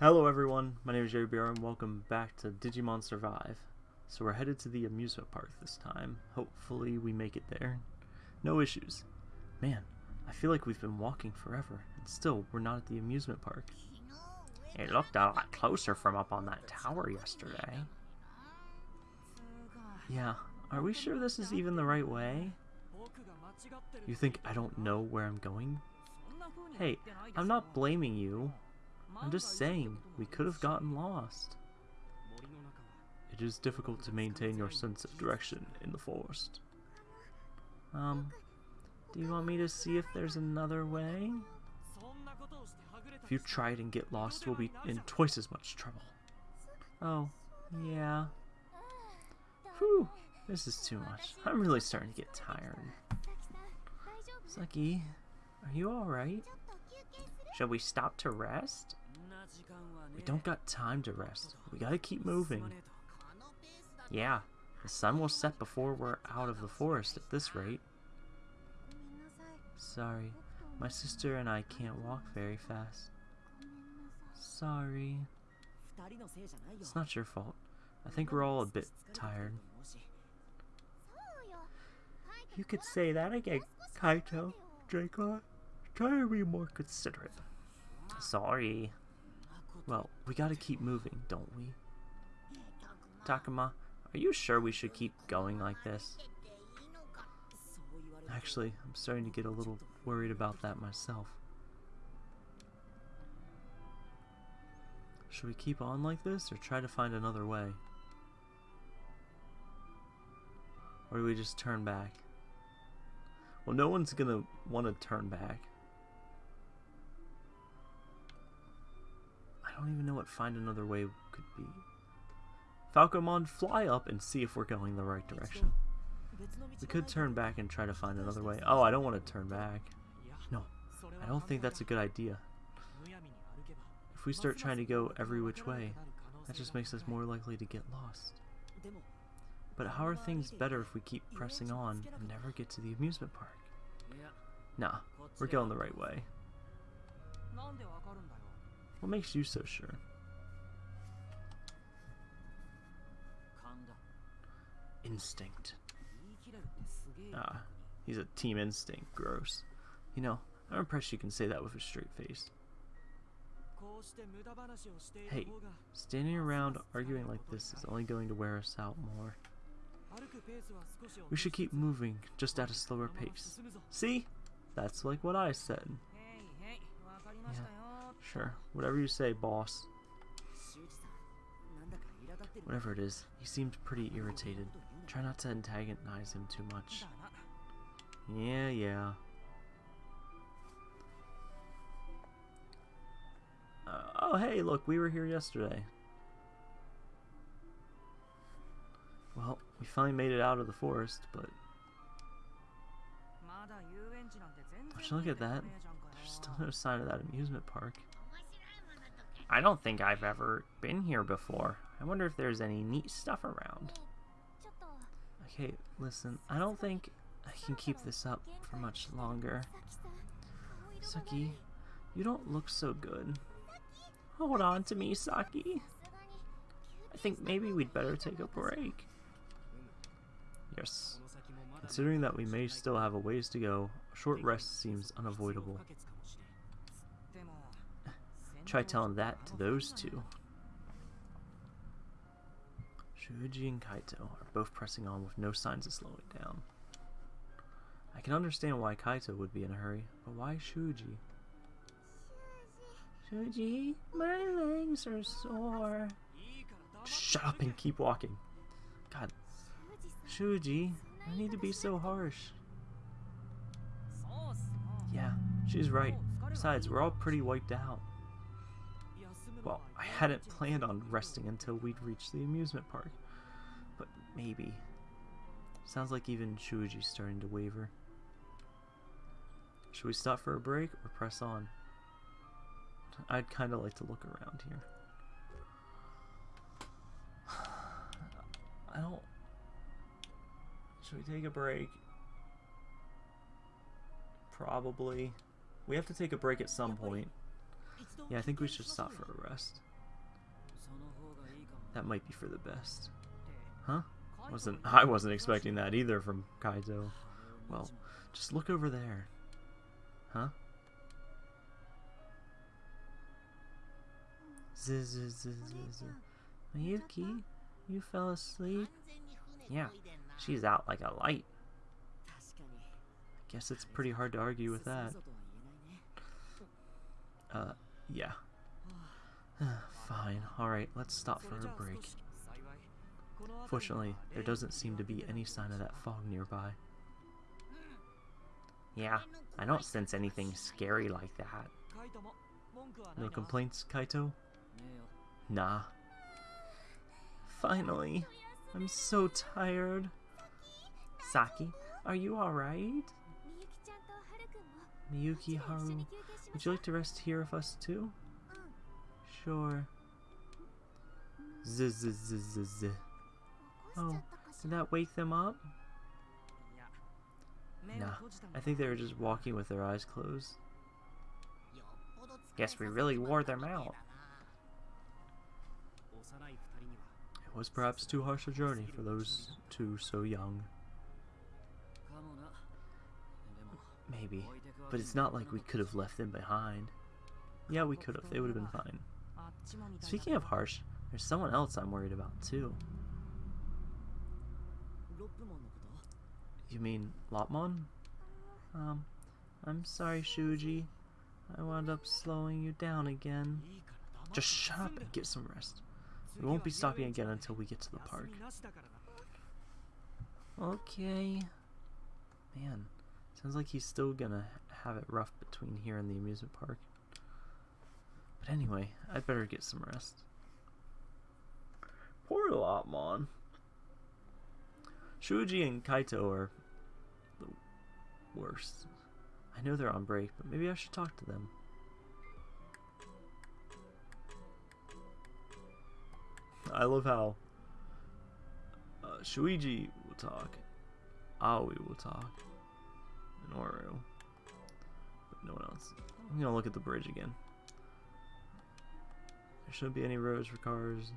Hello everyone, my name is Jerry Bear and welcome back to Digimon Survive. So we're headed to the amusement park this time. Hopefully we make it there. No issues. Man, I feel like we've been walking forever, and still we're not at the amusement park. It looked a lot closer from up on that tower yesterday. Yeah, are we sure this is even the right way? You think I don't know where I'm going? Hey, I'm not blaming you. I'm just saying, we could have gotten lost. It is difficult to maintain your sense of direction in the forest. Um, do you want me to see if there's another way? If you try it and get lost, we'll be in twice as much trouble. Oh, yeah. Whew, this is too much. I'm really starting to get tired. Saki, are you alright? Shall we stop to rest? We don't got time to rest. We gotta keep moving. Yeah, the sun will set before we're out of the forest at this rate. Sorry, my sister and I can't walk very fast. Sorry. It's not your fault. I think we're all a bit tired. You could say that again, Kaito. Draco, try to be more considerate. Sorry. Well, we gotta keep moving, don't we? Takuma, are you sure we should keep going like this? Actually, I'm starting to get a little worried about that myself. Should we keep on like this or try to find another way? Or do we just turn back? Well, no one's gonna want to turn back. I don't even know what find another way could be. Falcomon, fly up and see if we're going the right direction. We could turn back and try to find another way. Oh, I don't want to turn back. No, I don't think that's a good idea. If we start trying to go every which way, that just makes us more likely to get lost. But how are things better if we keep pressing on and never get to the amusement park? Nah, we're going the right way. What makes you so sure? Instinct. Ah, he's a team instinct. Gross. You know, I'm impressed you can say that with a straight face. Hey, standing around arguing like this is only going to wear us out more. We should keep moving, just at a slower pace. See? That's like what I said. Yeah, sure. Whatever you say, boss. Whatever it is, he seemed pretty irritated. Try not to antagonize him too much. Yeah, yeah. Uh, oh, hey, look, we were here yesterday. Well, we finally made it out of the forest, but... Would you look at that? There's still no sign of that amusement park. I don't think I've ever been here before. I wonder if there's any neat stuff around. Okay, listen, I don't think I can keep this up for much longer. Saki, you don't look so good. Oh, hold on to me, Saki. I think maybe we'd better take a break. Yes. Considering that we may still have a ways to go, a short rest seems unavoidable. Try telling that to those two. Shuji and Kaito are both pressing on with no signs of slowing down. I can understand why Kaito would be in a hurry, but why Shuji? Shuji, my legs are sore. Shut up and keep walking. God. Shuji, I need to be so harsh. Yeah, she's right. Besides, we're all pretty wiped out. Well, I hadn't planned on resting until we'd reached the amusement park. But maybe. Sounds like even Shuji's starting to waver. Should we stop for a break or press on? I'd kind of like to look around here. I don't... Should we take a break? Probably. We have to take a break at some point. Yeah, I think we should stop for a rest. That might be for the best. Huh? Wasn't I wasn't expecting that either from Kaito. Well, just look over there. Huh? Zzz, zzz, zzz, zzz. Miyuki, you fell asleep? Yeah, she's out like a light. I guess it's pretty hard to argue with that. Uh, yeah. Fine, alright, let's stop for a break. Fortunately, there doesn't seem to be any sign of that fog nearby. Yeah, I don't sense anything scary like that. No complaints, Kaito? Nah. Finally! I'm so tired. Saki, are you alright? Miyuki Haru, would you like to rest here with us too? Sure. Z z z z z. Oh, did that wake them up? Nah, I think they were just walking with their eyes closed. Guess we really wore them out. It was perhaps too harsh a journey for those two so young. Maybe, but it's not like we could have left them behind. Yeah, we could have. They would have been fine. Speaking of harsh, there's someone else I'm worried about too. You mean Lopmon? Um, I'm sorry, Shuji. I wound up slowing you down again. Just shut up and get some rest. We won't be stopping again until we get to the park. Okay. Man, sounds like he's still gonna have it rough between here and the amusement park. But anyway, I'd better get some rest. Poor Lopmon. Shuji and Kaito are the worst. I know they're on break, but maybe I should talk to them. I love how uh, Shuiji will talk, Aoi will talk, and Oru, no one else. I'm gonna look at the bridge again. There shouldn't be any roads for cars.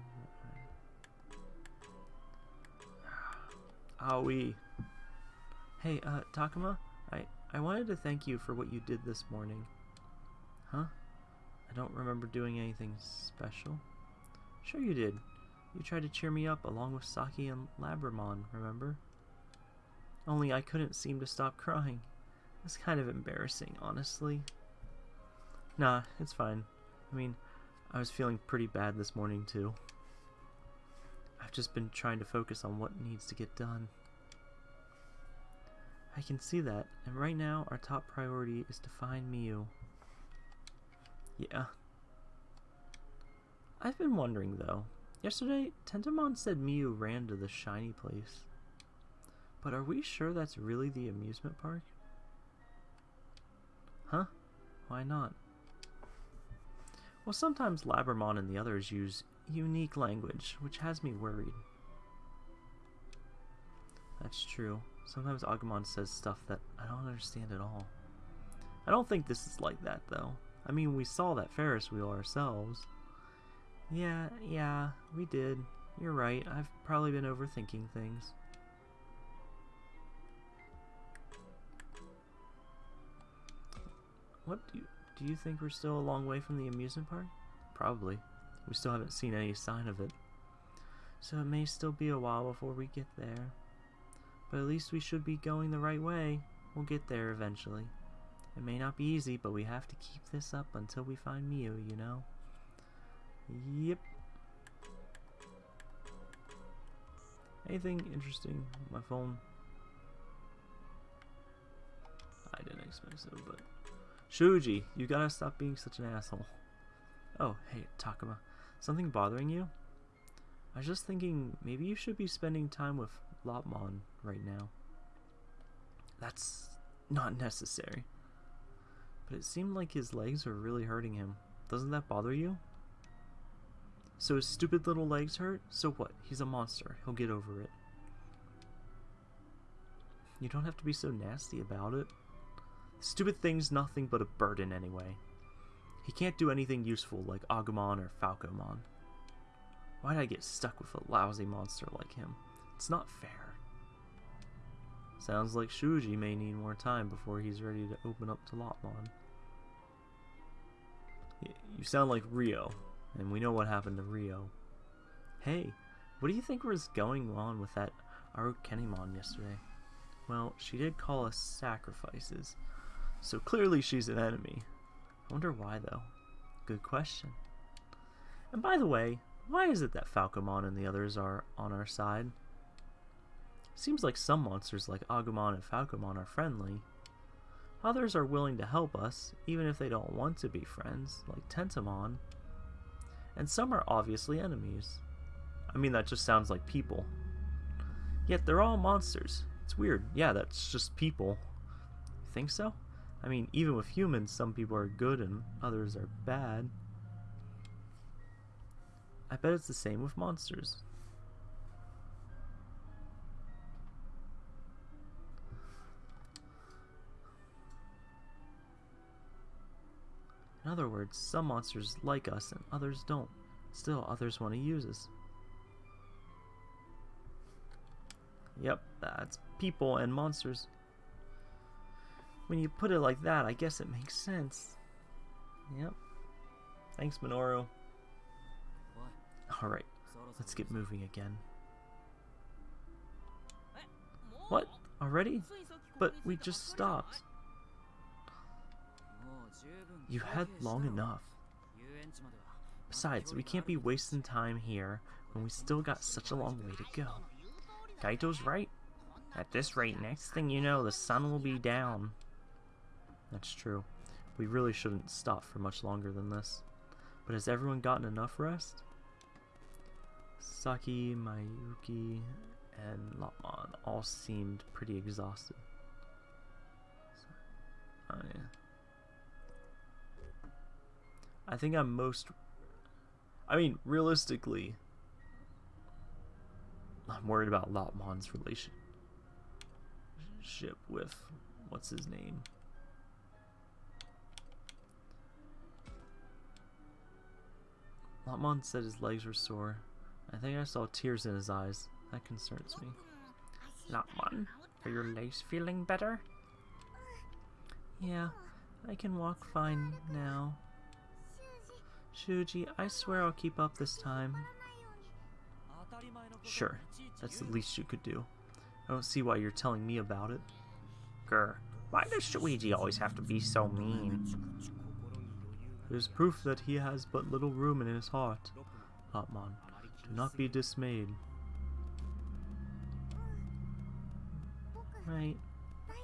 Aoi. Hey, uh, Takuma, I, I wanted to thank you for what you did this morning. Huh? I don't remember doing anything special. Sure you did. You tried to cheer me up along with Saki and Labramon, remember? Only I couldn't seem to stop crying. It's kind of embarrassing, honestly. Nah, it's fine. I mean, I was feeling pretty bad this morning, too. I've just been trying to focus on what needs to get done. I can see that, and right now our top priority is to find Miu. Yeah. I've been wondering though. Yesterday, Tentomon said Miu ran to the shiny place. But are we sure that's really the amusement park? Huh? Why not? Well, sometimes Labramon and the others use unique language, which has me worried. That's true. Sometimes Agumon says stuff that I don't understand at all. I don't think this is like that, though. I mean, we saw that Ferris wheel ourselves. Yeah, yeah, we did. You're right, I've probably been overthinking things. What do you, do you think we're still a long way from the amusement park? Probably. We still haven't seen any sign of it. So it may still be a while before we get there. But at least we should be going the right way. We'll get there eventually. It may not be easy, but we have to keep this up until we find Miu, you know? Yep. Anything interesting? My phone? I didn't expect so, but... Shuji, you gotta stop being such an asshole. Oh, hey, Takuma. Something bothering you? I was just thinking maybe you should be spending time with Lopmon right now. That's not necessary. But it seemed like his legs were really hurting him. Doesn't that bother you? So his stupid little legs hurt? So what? He's a monster. He'll get over it. You don't have to be so nasty about it. Stupid thing's nothing but a burden anyway. He can't do anything useful like Agumon or Falcomon. Why'd I get stuck with a lousy monster like him? It's not fair. Sounds like Shuji may need more time before he's ready to open up to Lopmon. You sound like Ryo, and we know what happened to Ryo. Hey, what do you think was going on with that Arukenimon yesterday? Well, she did call us sacrifices, so clearly she's an enemy. I wonder why, though. Good question. And by the way, why is it that Falcomon and the others are on our side? Seems like some monsters like Agumon and Falcomon are friendly. Others are willing to help us, even if they don't want to be friends, like Tentomon. And some are obviously enemies. I mean, that just sounds like people. Yet they're all monsters. It's weird. Yeah, that's just people. Think so? I mean, even with humans, some people are good and others are bad. I bet it's the same with monsters. In other words, some monsters like us and others don't. Still, others want to use us. Yep, that's people and monsters. When you put it like that, I guess it makes sense. Yep. Thanks, Minoru. Alright, let's get moving again. What? Already? But we just stopped. You had long enough. Besides, we can't be wasting time here when we still got such a long way to go. Kaito's right. At this rate, next thing you know, the sun will be down. That's true. We really shouldn't stop for much longer than this. But has everyone gotten enough rest? Saki, Mayuki, and Lopmon all seemed pretty exhausted. Oh yeah. I think I'm most... I mean, realistically, I'm worried about Lopmon's relationship with... What's his name? Lopmon said his legs were sore. I think I saw tears in his eyes. That concerns me. Lopmon, are your legs feeling better? Yeah, I can walk fine now. Shuji, I swear I'll keep up this time. Sure, that's the least you could do. I don't see why you're telling me about it. Grr, why does Shuji always have to be so mean? There's proof that he has but little room in his heart. Lopmon, do not be dismayed. Right,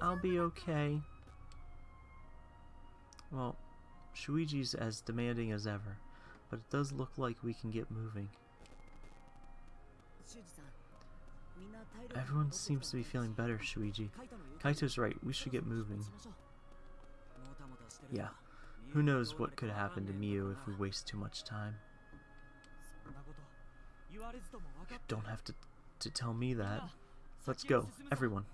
I'll be okay. Well, Shuichi's as demanding as ever, but it does look like we can get moving. Everyone seems to be feeling better, Shuichi. Kaito's right, we should get moving. Yeah, who knows what could happen to Miu if we waste too much time. You don't have to, to tell me that. Let's go, everyone.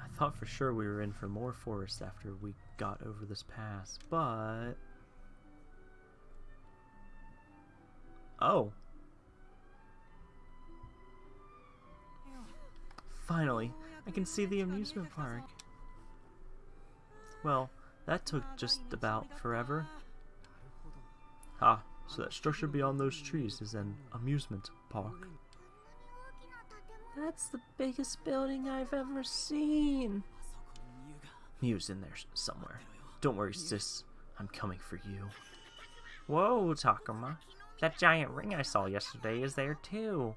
I thought for sure we were in for more forest after we got over this pass, but... Oh. Finally, I can see the amusement park. Well, that took just about forever. Ah, so that structure beyond those trees is an amusement park. That's the biggest building I've ever seen. Miu's in there somewhere. Don't worry, sis. I'm coming for you. Whoa, Takuma. That giant ring I saw yesterday is there too.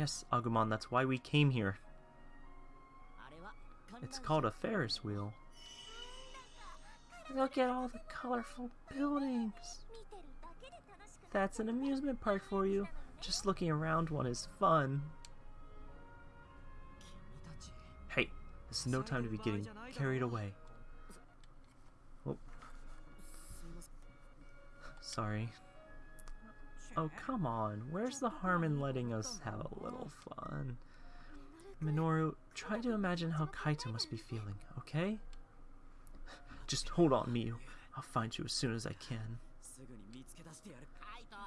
Yes, Agumon, that's why we came here. It's called a Ferris wheel. Look at all the colorful buildings. That's an amusement park for you. Just looking around one is fun. Hey, this is no time to be getting carried away. Oh. Sorry. Oh, come on. Where's the harm in letting us have a little fun? Minoru, try to imagine how Kaito must be feeling, okay? Just hold on, Miu. I'll find you as soon as I can.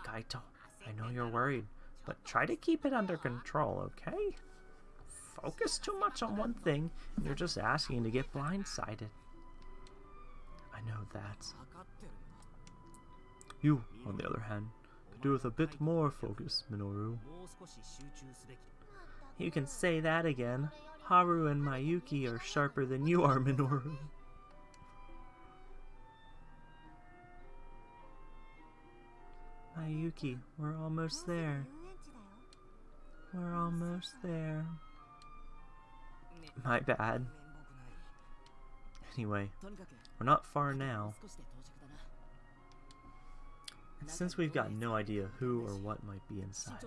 Kaito, I know you're worried, but try to keep it under control, okay? Focus too much on one thing, and you're just asking to get blindsided. I know that. You, on the other hand, do with a bit more focus, Minoru. You can say that again. Haru and Mayuki are sharper than you are, Minoru. Mayuki, we're almost there. We're almost there. My bad. Anyway, we're not far now. Since we've got no idea who or what might be inside,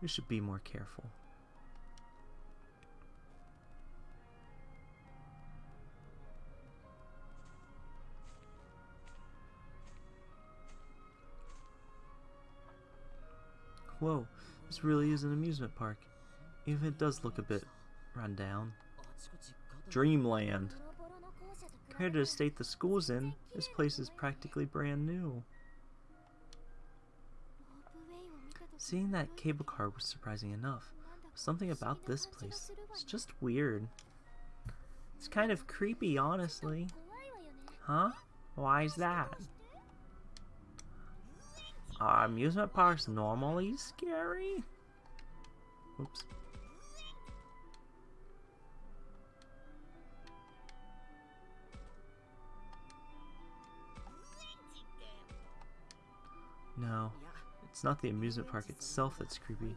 we should be more careful. Whoa, this really is an amusement park, even if it does look a bit run down. Dreamland. Compared to the state the school's in, this place is practically brand new. Seeing that cable car was surprising enough. Something about this place is just weird. It's kind of creepy, honestly. Huh? Why is that? Are amusement parks normally scary? Oops. No, it's not the amusement park itself that's creepy.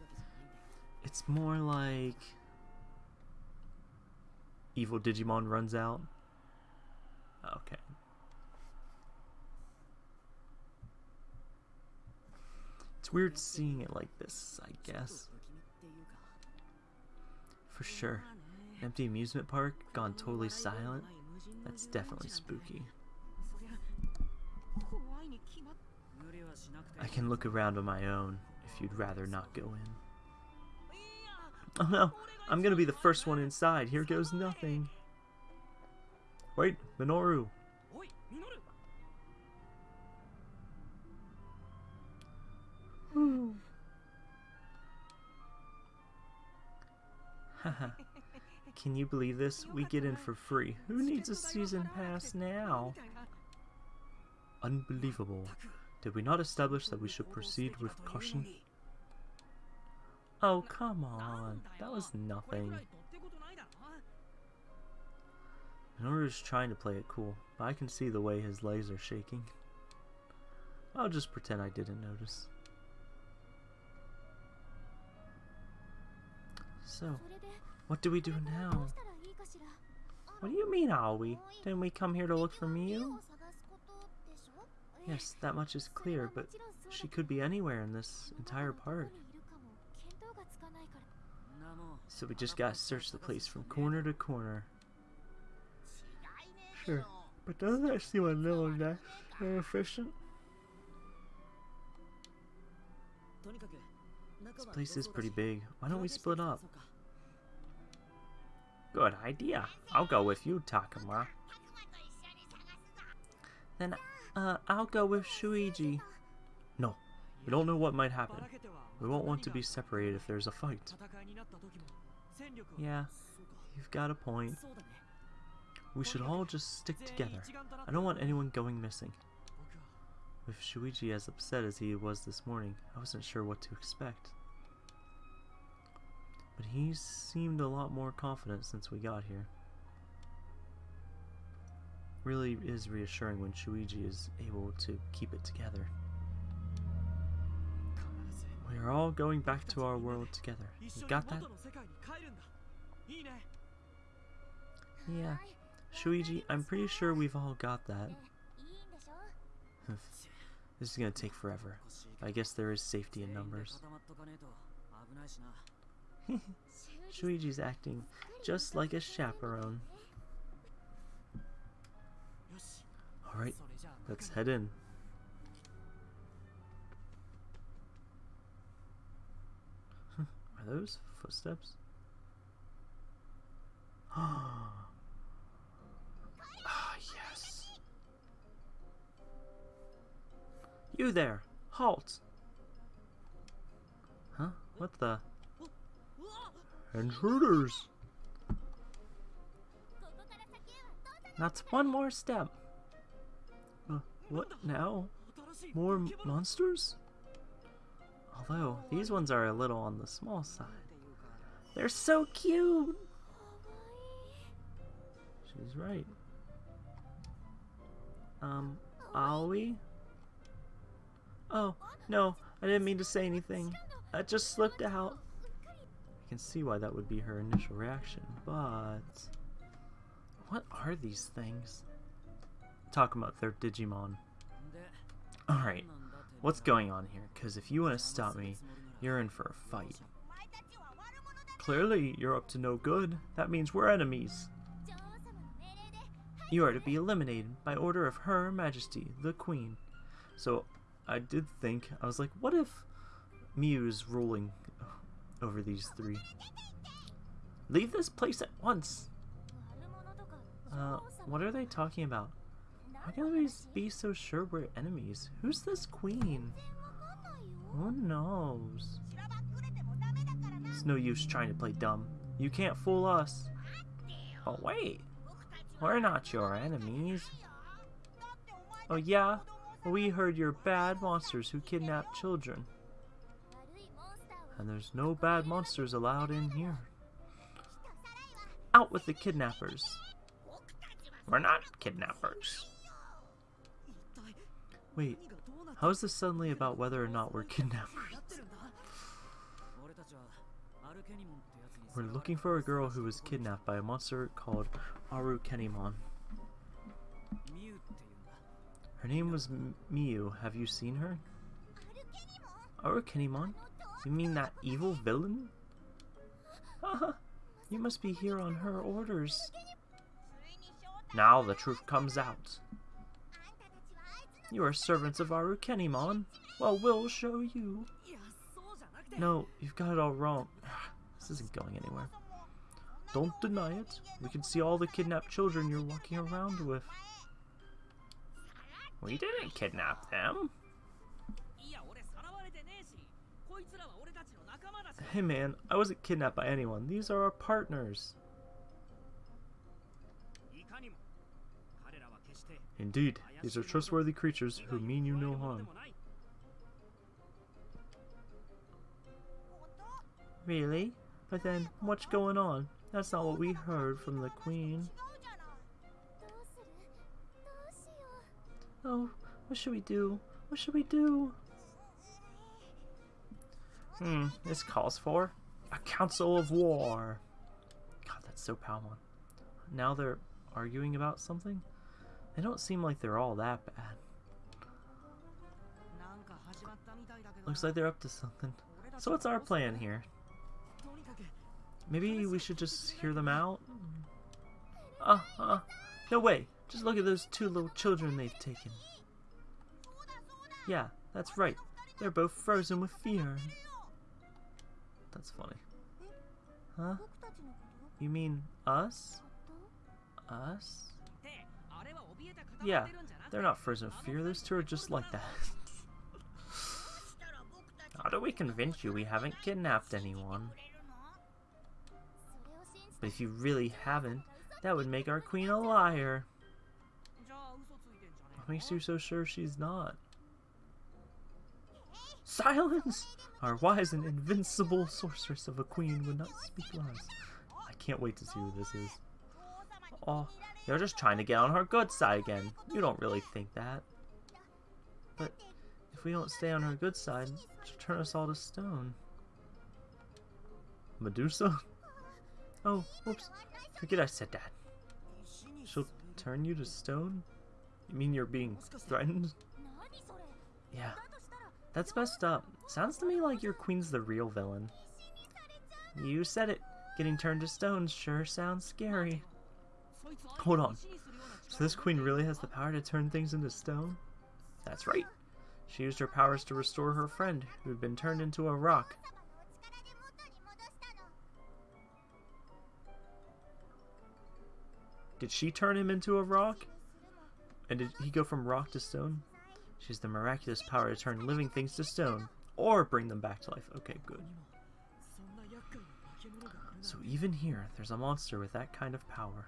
It's more like... Evil Digimon runs out. Okay. It's weird seeing it like this, I guess. For sure. Empty amusement park, gone totally silent. That's definitely spooky. I can look around on my own if you'd rather not go in. Oh no, I'm gonna be the first one inside. Here goes nothing. Wait, Minoru. Can you believe this? We get in for free. Who needs a season pass now? Unbelievable. Did we not establish that we should proceed with caution? Oh, come on. That was nothing. Minoru's trying to play it cool, but I can see the way his legs are shaking. I'll just pretend I didn't notice. So, what do we do now? What do you mean, are we? Didn't we come here to look for Miu? Yes, that much is clear, but she could be anywhere in this entire park. So we just gotta search the place from corner to corner. Sure, but doesn't that seem a little less efficient? This place is pretty big. Why don't we split up? Good idea. I'll go with you, Takuma. Then uh, I'll go with Shuiji. No, we don't know what might happen. We won't want to be separated if there's a fight. Yeah, you've got a point. We should all just stick together. I don't want anyone going missing. With Shuichi as upset as he was this morning, I wasn't sure what to expect. But he seemed a lot more confident since we got here really is reassuring when Shuiji is able to keep it together. We are all going back to our world together. You got that? Yeah. Shuiji, I'm pretty sure we've all got that. this is gonna take forever. I guess there is safety in numbers. Shuiji's acting just like a chaperone. Alright, let's head in. Are those footsteps? Ah, yes. You there! Halt! Huh? What the? Intruders! Not one more step! What now? More monsters? Although, these ones are a little on the small side. They're so cute! She's right. Um, Aoi? Oh, no, I didn't mean to say anything. That just slipped out. I can see why that would be her initial reaction, but... What are these things? Talk about their Digimon. Alright, what's going on here? Because if you want to stop me, you're in for a fight. Clearly, you're up to no good. That means we're enemies. You are to be eliminated by order of Her Majesty, the Queen. So, I did think, I was like, what if Miu's ruling over these three? Leave this place at once! Uh, what are they talking about? How can we be so sure we're enemies? Who's this queen? Who knows? It's no use trying to play dumb. You can't fool us. Oh wait, we're not your enemies. Oh yeah? We heard you're bad monsters who kidnap children. And there's no bad monsters allowed in here. Out with the kidnappers. We're not kidnappers. Wait, how is this suddenly about whether or not we're kidnappers? We're looking for a girl who was kidnapped by a monster called Arukenimon. Her name was M Miu. Have you seen her? Arukenimon? You mean that evil villain? Haha, you must be here on her orders. Now the truth comes out. You are servants of Arukenimon. Well, we'll show you. No, you've got it all wrong. This isn't going anywhere. Don't deny it. We can see all the kidnapped children you're walking around with. We didn't kidnap them. Hey man, I wasn't kidnapped by anyone. These are our partners. Indeed, these are trustworthy creatures who mean you no harm. Really? But then, what's going on? That's not what we heard from the Queen. Oh, what should we do? What should we do? Hmm, this calls for a council of war. God, that's so Palmon. Now they're arguing about something? They don't seem like they're all that bad. Looks like they're up to something. So what's our plan here? Maybe we should just hear them out? Uh, uh, no way. Just look at those two little children they've taken. Yeah, that's right. They're both frozen with fear. That's funny. Huh? You mean us? Us? Yeah, they're not frozen with fear. Those two are just like that. How do we convince you we haven't kidnapped anyone? But if you really haven't, that would make our queen a liar. What makes you so sure she's not? Silence! Our wise and invincible sorceress of a queen would not speak lies. I can't wait to see who this is. Oh, you're just trying to get on her good side again. You don't really think that. But if we don't stay on her good side, she'll turn us all to stone. Medusa? Oh, whoops. Forget I said that. She'll turn you to stone? You mean you're being threatened? Yeah. That's messed up. Sounds to me like your queen's the real villain. You said it. Getting turned to stone sure sounds scary. Hold on. So this queen really has the power to turn things into stone? That's right. She used her powers to restore her friend, who had been turned into a rock. Did she turn him into a rock? And did he go from rock to stone? She has the miraculous power to turn living things to stone, or bring them back to life. Okay, good. So even here, there's a monster with that kind of power.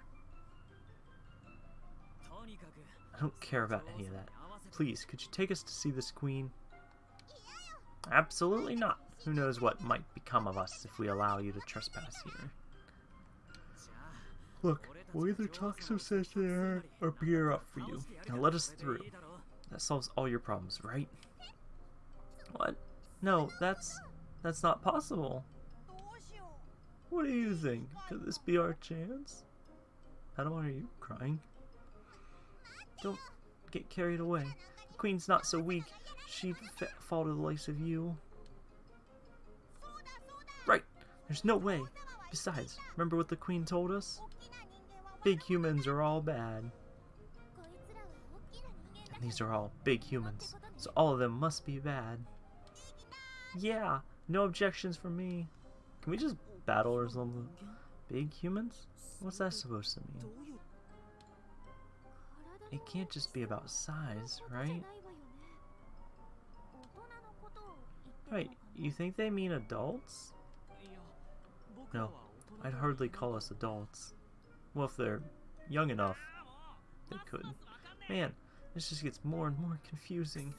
I don't care about any of that. Please, could you take us to see this queen? Absolutely not. Who knows what might become of us if we allow you to trespass here. Look, we'll either talk so sense to her or beat her up for you. Now let us through. That solves all your problems, right? What? No, that's... that's not possible. What do you think? Could this be our chance? Adam, are you crying? Don't get carried away. The queen's not so weak. She'd fa- fall to the likes of you. Right. There's no way. Besides, remember what the queen told us? Big humans are all bad. And these are all big humans. So all of them must be bad. Yeah, no objections from me. Can we just battle or something? Big humans? What's that supposed to mean? It can't just be about size, right? Right, you think they mean adults? No, I'd hardly call us adults. Well, if they're young enough, they could. Man, this just gets more and more confusing.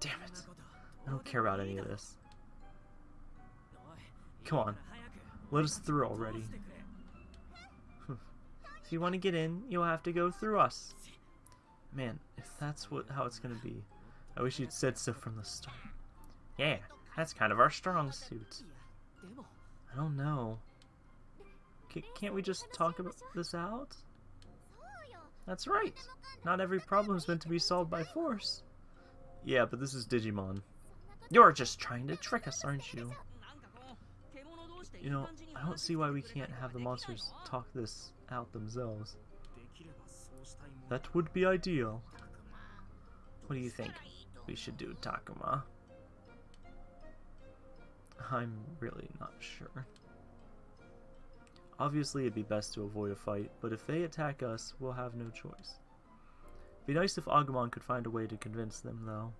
Damn it. I don't care about any of this. Come on, let us through already. If you want to get in, you'll have to go through us. Man, if that's what how it's going to be, I wish you'd said so from the start. Yeah, that's kind of our strong suit. I don't know. C can't we just talk about this out? That's right. Not every problem is meant to be solved by force. Yeah, but this is Digimon. You're just trying to trick us, aren't you? You know, I don't see why we can't have the monsters talk this out themselves. That would be ideal. What do you think we should do, Takuma? I'm really not sure. Obviously, it'd be best to avoid a fight, but if they attack us, we'll have no choice. It'd be nice if Agumon could find a way to convince them, though.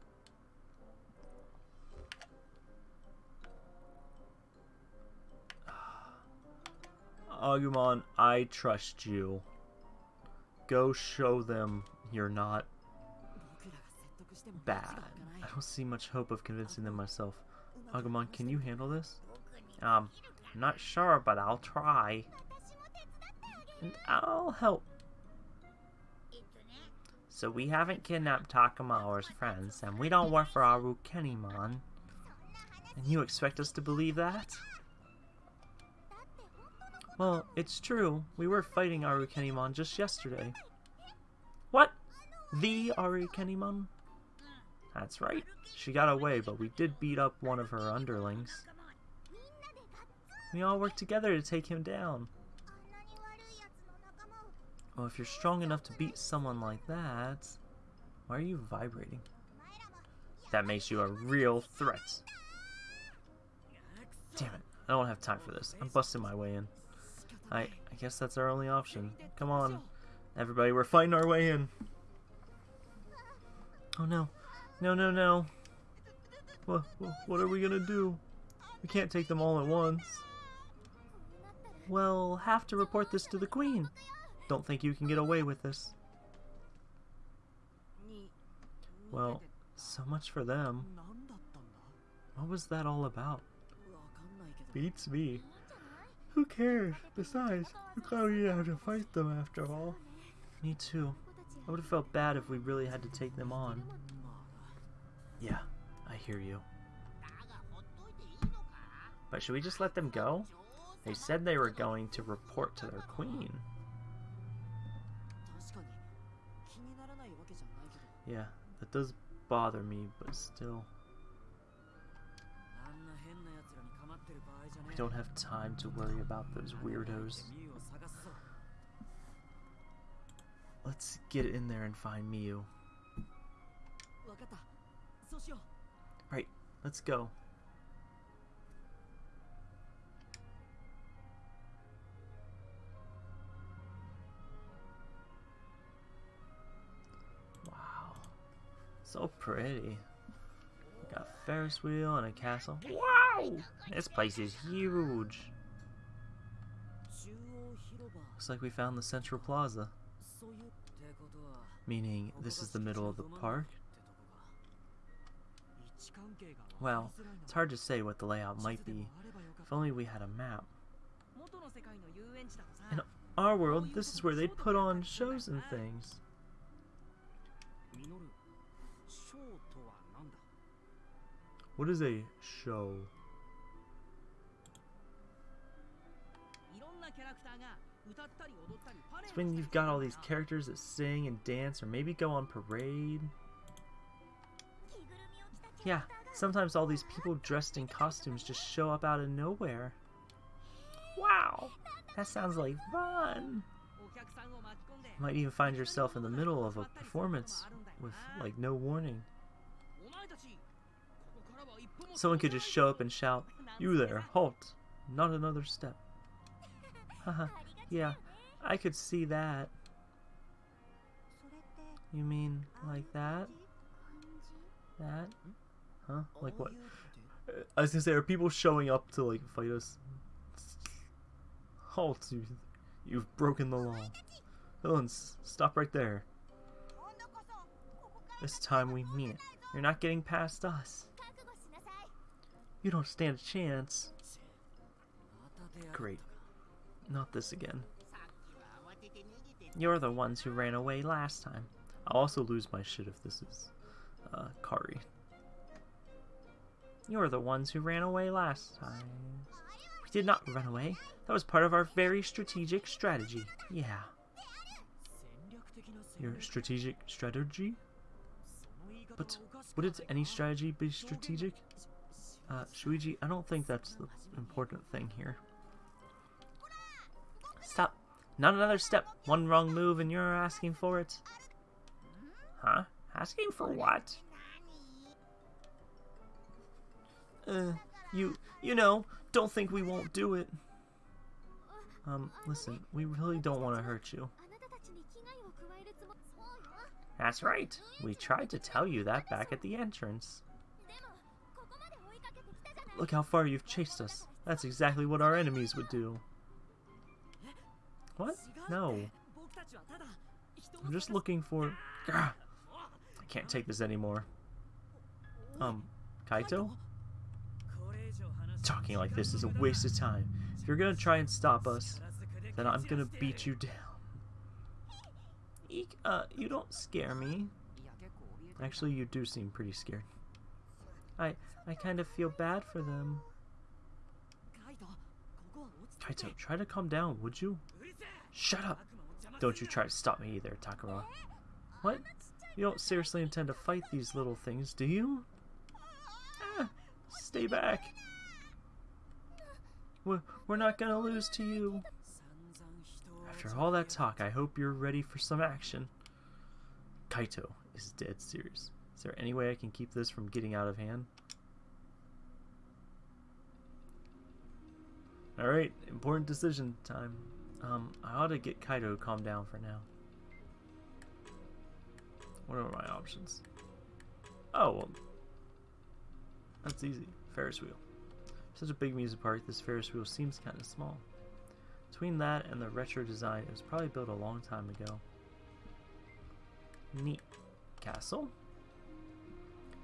Agumon, I trust you. Go show them you're not bad. I don't see much hope of convincing them myself. Agumon, can you handle this? Um, I'm not sure, but I'll try. And I'll help. So we haven't kidnapped Takuma or his friends, and we don't work for Arukenimon. And you expect us to believe that? Well, it's true. We were fighting Arukenimon just yesterday. What? The Arukenimon? That's right. She got away, but we did beat up one of her underlings. We all worked together to take him down. Well, if you're strong enough to beat someone like that, why are you vibrating? That makes you a real threat. Damn it. I don't have time for this. I'm busting my way in. I, I guess that's our only option. Come on, everybody, we're fighting our way in. Oh no, no, no, no. What, what are we gonna do? We can't take them all at once. Well, have to report this to the Queen. Don't think you can get away with this. Well, so much for them. What was that all about? Beats me. Who cares? Besides, we're glad we didn't have to fight them after all. Me too. I would have felt bad if we really had to take them on. Yeah, I hear you. But should we just let them go? They said they were going to report to their queen. Yeah, that does bother me, but still... We don't have time to worry about those weirdos. Let's get in there and find Miu. Right, let's go. Wow. So pretty. Got a Ferris wheel and a castle. Wow! This place is huge. Looks like we found the central plaza. Meaning, this is the middle of the park? Well, it's hard to say what the layout might be. If only we had a map. In our world, this is where they put on shows and things. What is a show? It's when you've got all these characters that sing and dance or maybe go on parade. Yeah, sometimes all these people dressed in costumes just show up out of nowhere. Wow, that sounds like fun! You might even find yourself in the middle of a performance with, like, no warning. Someone could just show up and shout, You there, halt! Not another step. Haha, yeah, I could see that. You mean like that? That? Huh? Like what? Uh, I was gonna say, are people showing up to like fight us? Oh, halt, you, you've broken the law. Villains, stop right there. This time we mean it. You're not getting past us. You don't stand a chance. Great. Not this again. You're the ones who ran away last time. I'll also lose my shit if this is uh, Kari. You're the ones who ran away last time. We did not run away. That was part of our very strategic strategy. Yeah. Your strategic strategy? But wouldn't any strategy be strategic? Uh, Shuuji, I don't think that's the important thing here. Stop. Not another step. One wrong move and you're asking for it. Huh? Asking for what? Uh, you, you know, don't think we won't do it. Um, listen, we really don't want to hurt you. That's right. We tried to tell you that back at the entrance. Look how far you've chased us. That's exactly what our enemies would do. What? No. I'm just looking for... I can't take this anymore. Um, Kaito? Talking like this is a waste of time. If you're gonna try and stop us, then I'm gonna beat you down. Eek, uh, you don't scare me. Actually, you do seem pretty scared. I, I kind of feel bad for them. Kaito, try to calm down, would you? Shut up! Don't you try to stop me either, Takara. What? You don't seriously intend to fight these little things, do you? Ah, stay back. We're, we're not gonna lose to you. After all that talk, I hope you're ready for some action. Kaito is dead serious. Is there any way I can keep this from getting out of hand? Alright, important decision time. Um, I ought to get Kaito to calm down for now. What are my options? Oh, well. That's easy. Ferris wheel. Such a big amusement park, this Ferris wheel seems kind of small. Between that and the retro design, it was probably built a long time ago. Neat. Castle?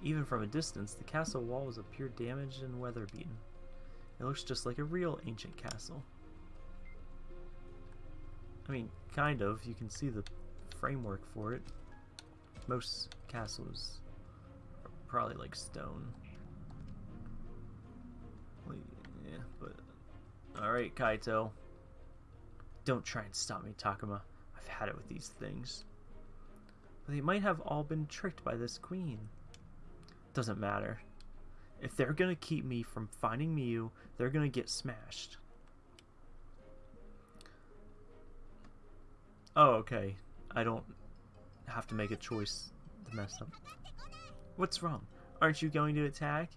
Even from a distance, the castle walls appear damaged and weather beaten. It looks just like a real ancient castle. I mean, kind of. You can see the framework for it. Most castles are probably like stone. Well, Yeah, but. Alright, Kaito. Don't try and stop me, Takuma. I've had it with these things. But they might have all been tricked by this queen. Doesn't matter. If they're gonna keep me from finding Miu, they're gonna get smashed. Oh, okay. I don't have to make a choice to mess up. What's wrong? Aren't you going to attack?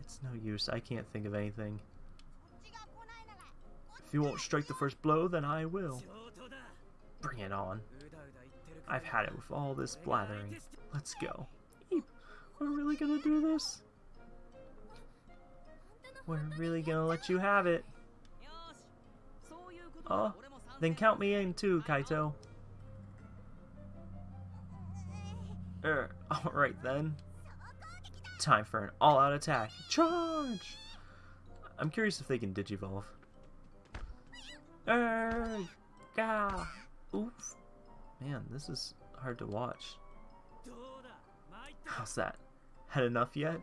It's no use. I can't think of anything. If you won't strike the first blow, then I will. Bring it on. I've had it with all this blathering. Let's go. We're really gonna do this? We're really gonna let you have it. Oh, then count me in too, Kaito. Er, alright then. Time for an all-out attack. Charge! I'm curious if they can digivolve. Er, gah! Oof. Man, this is hard to watch. How's that? Had enough yet?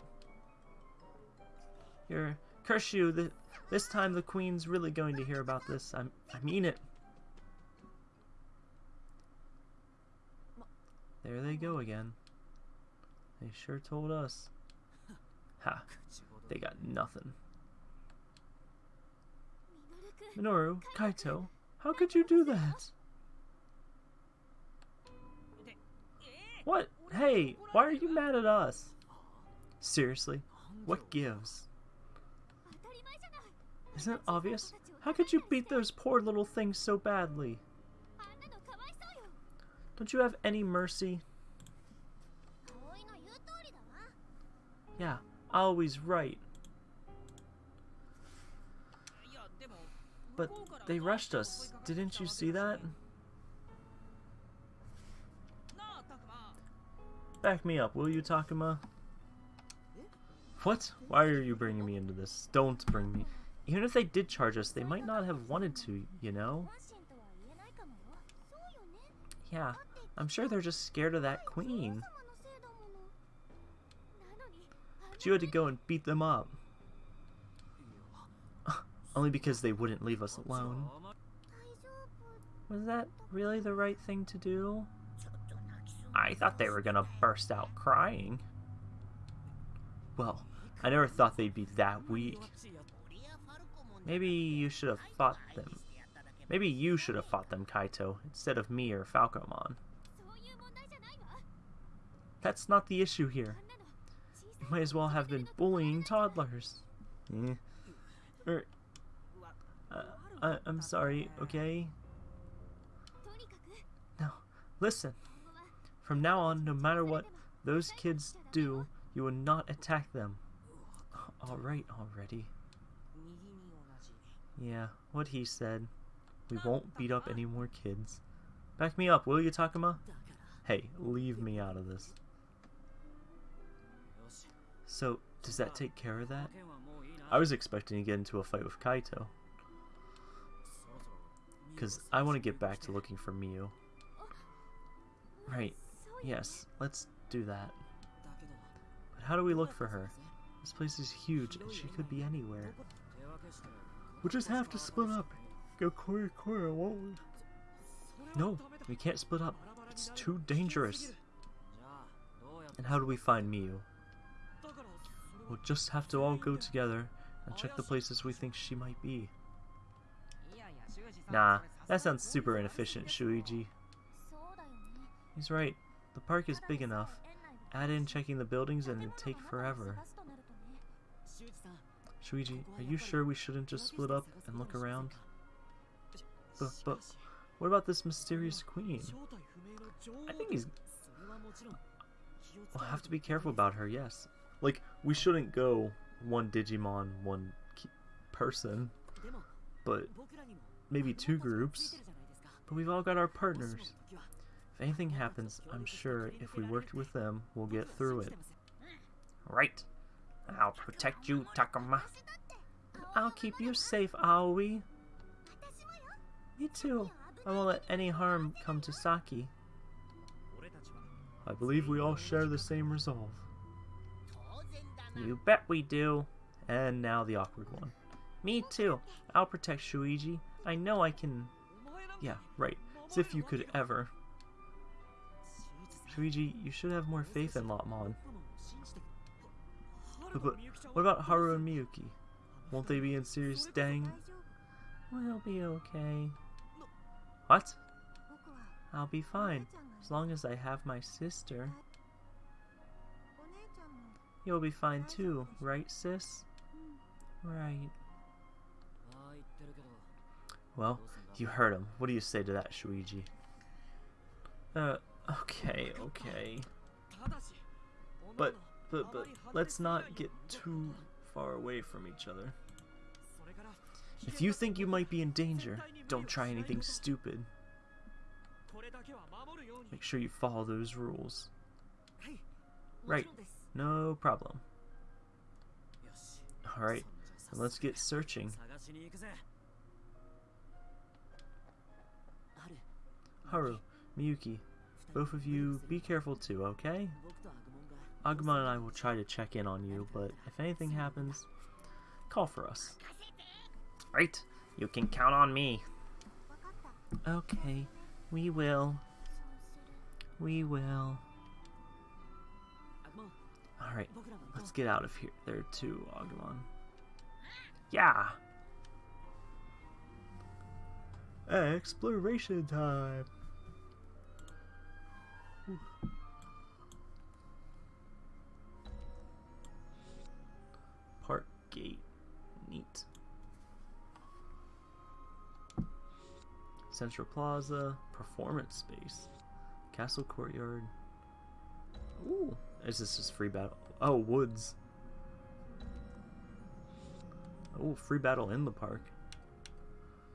Here, curse you, the, this time the queen's really going to hear about this. I'm, I mean it. There they go again. They sure told us. Ha! They got nothing. Minoru, Kaito, how could you do that? What? Hey, why are you mad at us? Seriously, what gives? Isn't it obvious? How could you beat those poor little things so badly? Don't you have any mercy? Yeah, always right. But they rushed us. Didn't you see that? Back me up, will you, Takuma? What? Why are you bringing me into this? Don't bring me. Even if they did charge us, they might not have wanted to, you know? Yeah, I'm sure they're just scared of that queen. But you had to go and beat them up. Only because they wouldn't leave us alone. Was that really the right thing to do? I thought they were gonna burst out crying. Well, I never thought they'd be that weak. Maybe you should have fought them. Maybe you should have fought them, Kaito, instead of me or Falcomon. That's not the issue here. You might as well have been bullying toddlers. Er, uh, I, I'm sorry, okay? Now, listen. From now on, no matter what those kids do, you will not attack them. Alright already. Yeah, what he said. We won't beat up any more kids. Back me up, will you, Takuma? Hey, leave me out of this. So, does that take care of that? I was expecting to get into a fight with Kaito. Because I want to get back to looking for Miu. Right, yes, let's do that. But how do we look for her? This place is huge and she could be anywhere. We'll just have to split up. Go quarter quarter, won't we? No, we can't split up. It's too dangerous. And how do we find Miu? We'll just have to all go together and check the places we think she might be. Nah, that sounds super inefficient, Shuuji. He's right. The park is big enough. Add in checking the buildings and it'd take forever. Shuuji, are you sure we shouldn't just split up and look around? But, but what about this mysterious queen? I think he's... We'll have to be careful about her, yes. Like, we shouldn't go one Digimon, one person, but maybe two groups. But we've all got our partners. If anything happens, I'm sure if we worked with them, we'll get through it. Right. I'll protect you, Takuma. I'll keep you safe, Aoi. Me too. I won't let any harm come to Saki. I believe we all share the same resolve. You bet we do. And now the awkward one. Me too. I'll protect Shuuji. I know I can... Yeah, right. As if you could ever. Shuuji, you should have more faith in Lopmon. But what about Haru and Miyuki? Won't they be in serious dang? We'll be okay. What? I'll be fine, as long as I have my sister. You'll be fine too, right sis? Right. Well, you heard him. What do you say to that, Shuuji? Uh, okay, okay. But, but, but, let's not get too far away from each other. If you think you might be in danger, don't try anything stupid. Make sure you follow those rules. Right, no problem. Alright, let's get searching. Haru, Miyuki, both of you be careful too, okay? Agumon and I will try to check in on you, but if anything happens, call for us. Right, you can count on me. Okay, we will. We will. Alright, let's get out of here. There too, Agumon. Yeah! Exploration time! Park gate. Neat. Central Plaza, Performance Space, Castle Courtyard. Ooh, is this just free battle? Oh, woods. Oh, free battle in the park.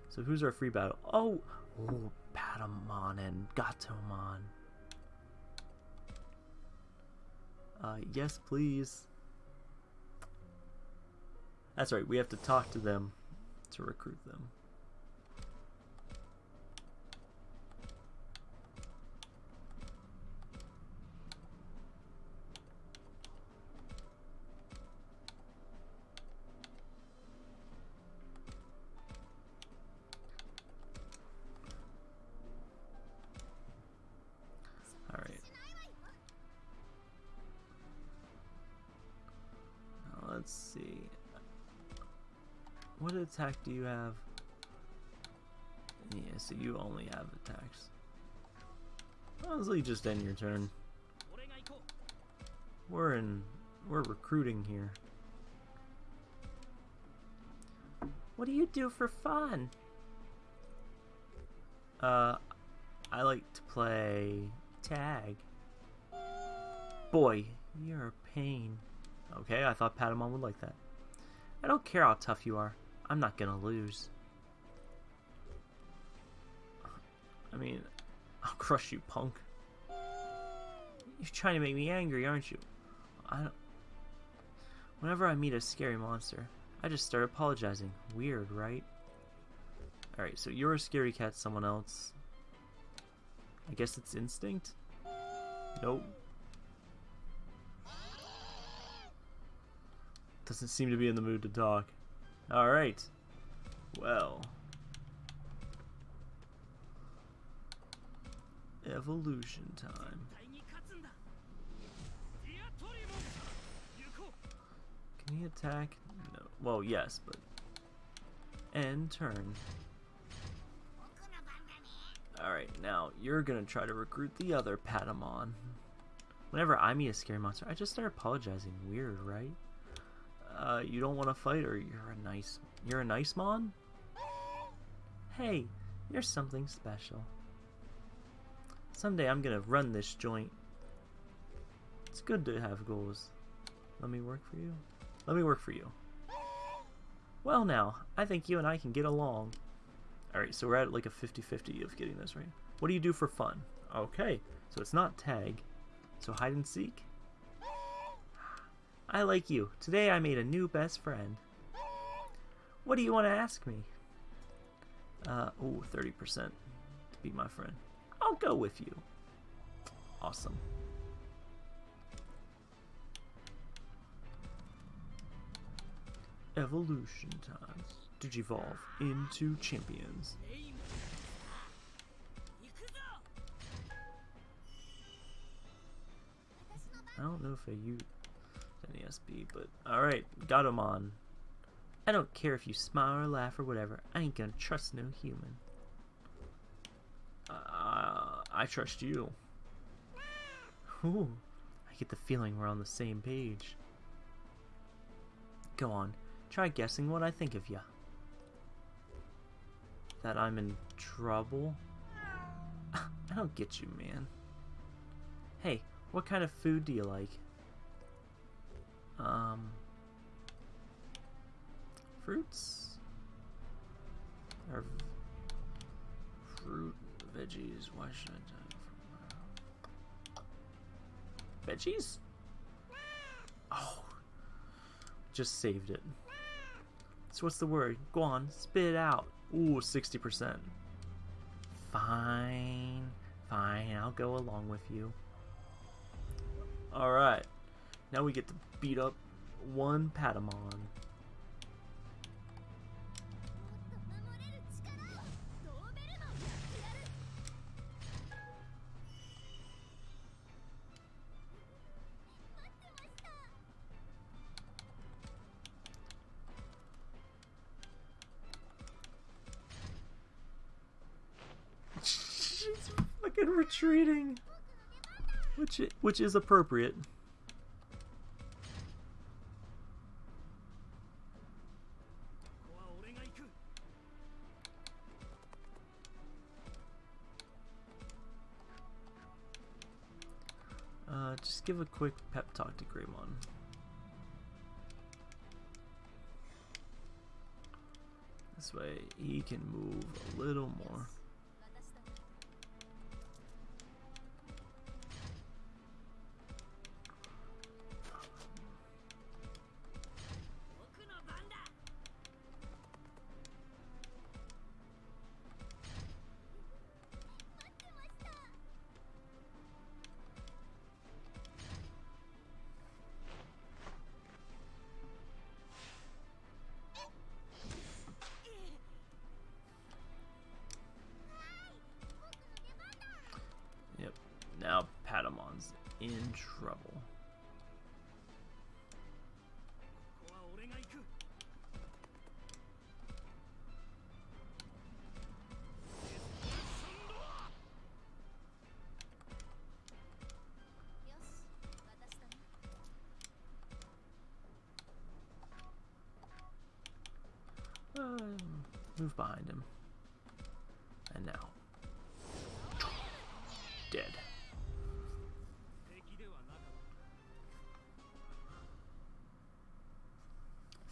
So who's our free battle? Oh, oh, Patamon and Gatomon. Uh, yes, please. That's right, we have to talk to them to recruit them. attack do you have? Yeah, so you only have attacks. Honestly, just end your turn. We're in... We're recruiting here. What do you do for fun? Uh, I like to play tag. Boy, you're a pain. Okay, I thought Patamon would like that. I don't care how tough you are. I'm not gonna lose. I mean, I'll crush you, punk. You're trying to make me angry, aren't you? I don't. Whenever I meet a scary monster, I just start apologizing. Weird, right? Alright, so you're a scary cat, someone else. I guess it's instinct? Nope. Doesn't seem to be in the mood to talk. Alright. Well. Evolution time. Can he attack? No. Well, yes, but... End turn. Alright, now you're gonna try to recruit the other Patamon. Whenever I meet a scary monster, I just start apologizing. Weird, right? Uh, you don't want to fight, or you're a nice. You're a nice mon? Hey, you're something special. Someday I'm gonna run this joint. It's good to have goals. Let me work for you. Let me work for you. Well now, I think you and I can get along. Alright, so we're at like a 50-50 of getting this right. What do you do for fun? Okay, so it's not tag. So hide and seek? I like you. Today I made a new best friend. What do you want to ask me? Uh, oh, 30% to be my friend. I'll go with you. Awesome. Evolution times. Digivolve into champions. I don't know if I use... NESB, but alright, Gatomon. I don't care if you smile or laugh or whatever. I ain't gonna trust no human. Uh, I trust you. Ooh, I get the feeling we're on the same page. Go on, try guessing what I think of ya. That I'm in trouble? I don't get you, man. Hey, what kind of food do you like? Um, fruits? Or fruit, veggies, why should I die from Veggies? Oh, just saved it. So what's the word? Go on, spit it out. Ooh, 60%. Fine, fine, I'll go along with you. Alright, now we get to beat up one Patamon. She's fucking retreating. Which, which is appropriate. Give a quick pep talk to Greymon. This way he can move a little more.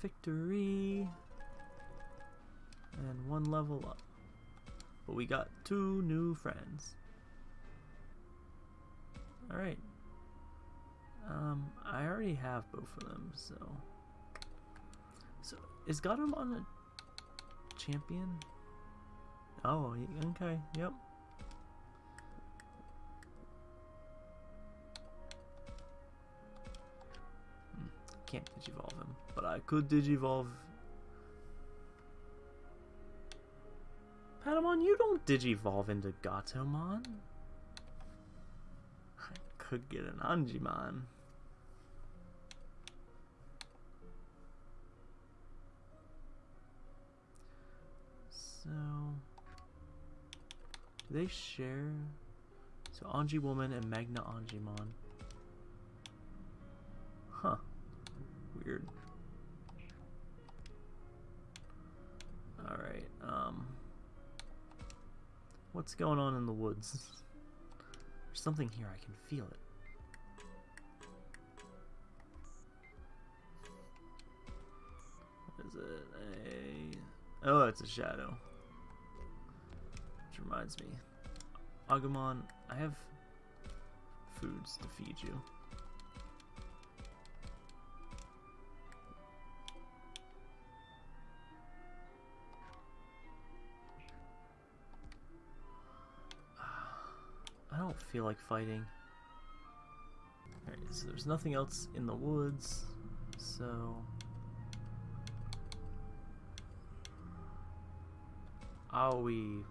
Victory! And one level up. But we got two new friends. Alright. Um, I already have both of them, so. So, is on a champion? Oh, okay, yep. Can't digivolve him, but I could digivolve. Patamon, you don't digivolve into Gatomon. I could get an Angemon. So, do they share? So Angewomon and MagnaAngemon. Huh. Alright, um. What's going on in the woods? There's something here, I can feel it. What is it? A. Oh, it's a shadow. Which reminds me. Agumon, I have foods to feed you. Don't feel like fighting. Alright, so there's nothing else in the woods, so... Aoi.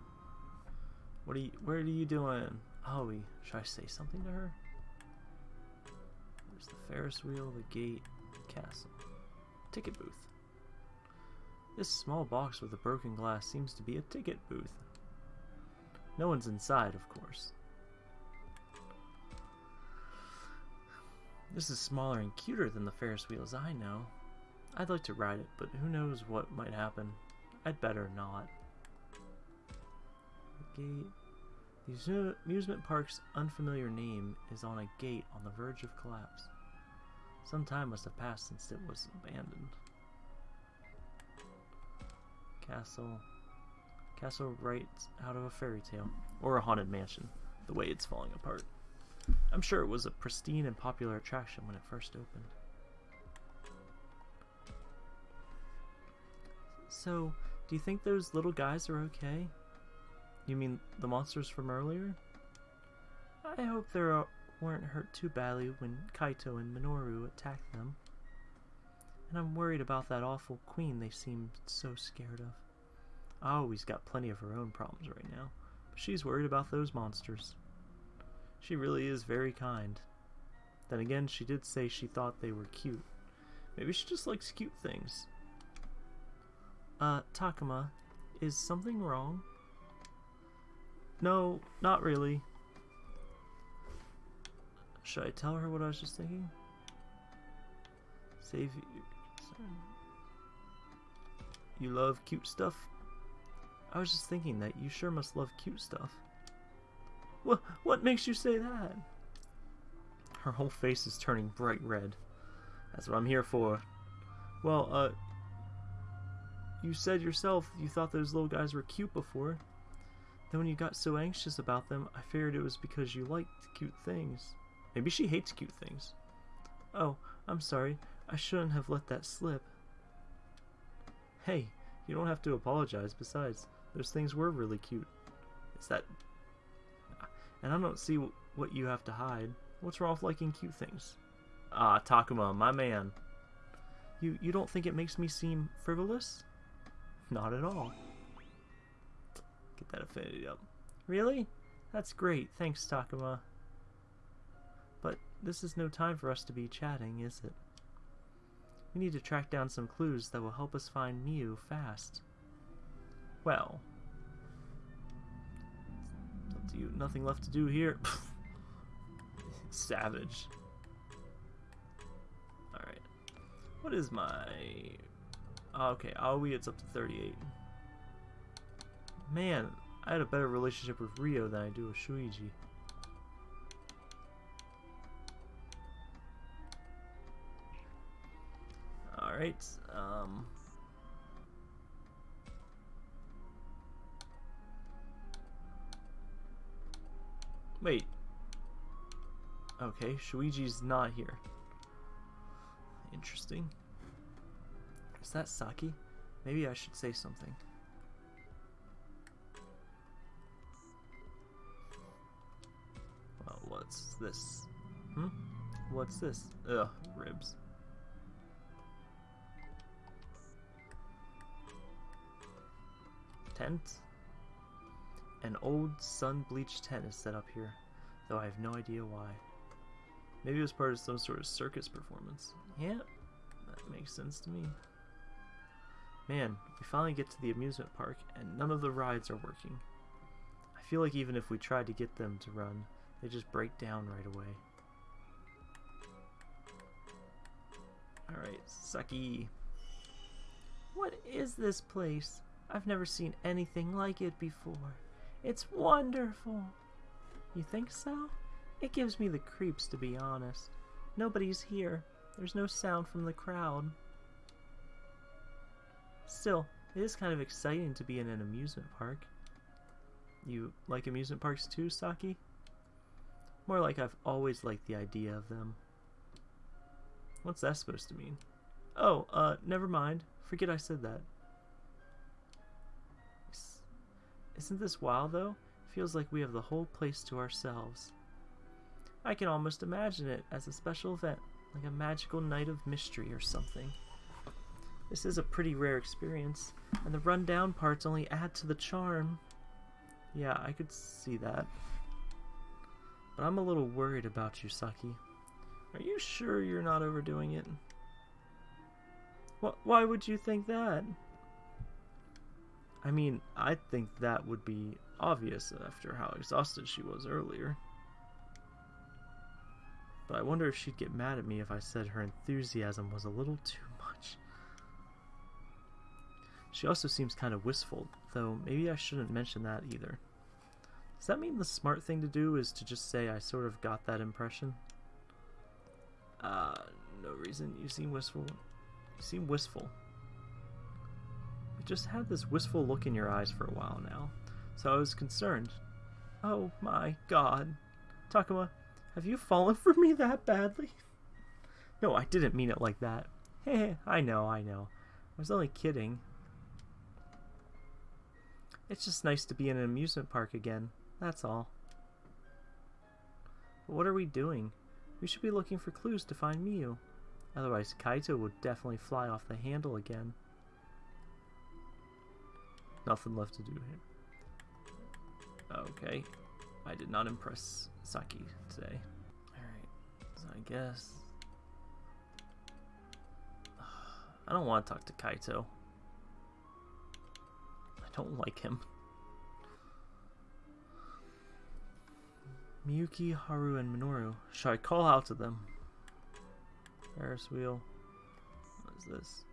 What are you, where are you doing? Aoi, should I say something to her? There's the Ferris wheel, the gate, the castle. Ticket booth. This small box with a broken glass seems to be a ticket booth. No one's inside, of course. This is smaller and cuter than the Ferris wheels I know. I'd like to ride it, but who knows what might happen. I'd better not. The gate. The amusement park's unfamiliar name is on a gate on the verge of collapse. Some time must have passed since it was abandoned. Castle. Castle right out of a fairy tale. Or a haunted mansion, the way it's falling apart. I'm sure it was a pristine and popular attraction when it first opened. So, do you think those little guys are okay? You mean the monsters from earlier? I hope they weren't hurt too badly when Kaito and Minoru attacked them. And I'm worried about that awful queen they seem so scared of. Aoi's got plenty of her own problems right now, but she's worried about those monsters. She really is very kind. Then again, she did say she thought they were cute. Maybe she just likes cute things. Uh, Takuma, is something wrong? No, not really. Should I tell her what I was just thinking? Save you. You love cute stuff? I was just thinking that you sure must love cute stuff. What, what makes you say that? Her whole face is turning bright red. That's what I'm here for. Well, uh, you said yourself you thought those little guys were cute before. Then when you got so anxious about them, I figured it was because you liked cute things. Maybe she hates cute things. Oh, I'm sorry. I shouldn't have let that slip. Hey, you don't have to apologize. Besides, those things were really cute. Is that... And I don't see what you have to hide. What's wrong with liking cute things? Ah, Takuma, my man. You, you don't think it makes me seem frivolous? Not at all. Get that affinity up. Really? That's great. Thanks, Takuma. But this is no time for us to be chatting, is it? We need to track down some clues that will help us find Miu fast. Well. Up to you. Nothing left to do here. Savage. Alright. What is my... Oh, okay, Aoi, it's up to 38. Man, I had a better relationship with Ryo than I do with Shuuji. Alright, Wait. Okay, Shuichi's not here. Interesting. Is that Saki? Maybe I should say something. Well, what's this? Hmm? What's this? Ugh, ribs. Tent? An old sun-bleached tent is set up here, though I have no idea why. Maybe it was part of some sort of circus performance. Yeah, that makes sense to me. Man, we finally get to the amusement park, and none of the rides are working. I feel like even if we tried to get them to run, they just break down right away. Alright, Saki. What is this place? I've never seen anything like it before. It's wonderful. You think so? It gives me the creeps, to be honest. Nobody's here. There's no sound from the crowd. Still, it is kind of exciting to be in an amusement park. You like amusement parks too, Saki? More like I've always liked the idea of them. What's that supposed to mean? Oh, uh, never mind. Forget I said that. Isn't this wild, though? Feels like we have the whole place to ourselves. I can almost imagine it as a special event, like a magical night of mystery or something. This is a pretty rare experience, and the rundown parts only add to the charm. Yeah, I could see that. But I'm a little worried about you, Saki. Are you sure you're not overdoing it? Wh why would you think that? I mean, I think that would be obvious after how exhausted she was earlier. But I wonder if she'd get mad at me if I said her enthusiasm was a little too much. She also seems kind of wistful, though maybe I shouldn't mention that either. Does that mean the smart thing to do is to just say I sort of got that impression? Uh, No reason. You seem wistful. You seem wistful. Just had this wistful look in your eyes for a while now, so I was concerned. Oh my god. Takuma, have you fallen for me that badly? No, I didn't mean it like that. Heh, I know, I know. I was only kidding. It's just nice to be in an amusement park again. That's all. But what are we doing? We should be looking for clues to find Miu. Otherwise, Kaito would definitely fly off the handle again. Nothing left to do here. Okay. I did not impress Saki today. Alright, so I guess... I don't want to talk to Kaito. I don't like him. Miyuki, Haru, and Minoru. Should I call out to them? Ferris wheel. What is this?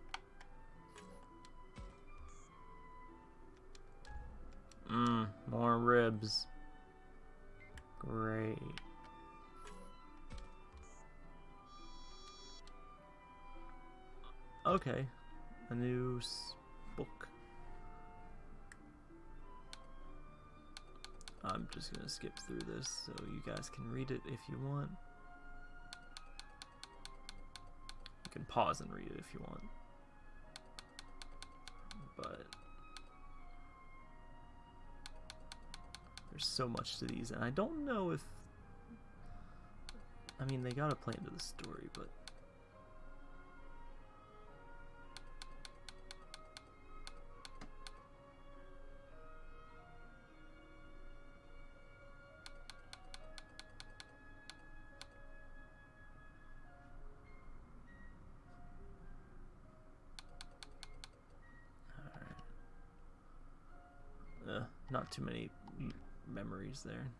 Mmm, more ribs. Great. Okay, a new book. I'm just gonna skip through this so you guys can read it if you want. You can pause and read it if you want. But there's so much to these, and I don't know if. I mean, they gotta play into the story, but. Not too many memories there.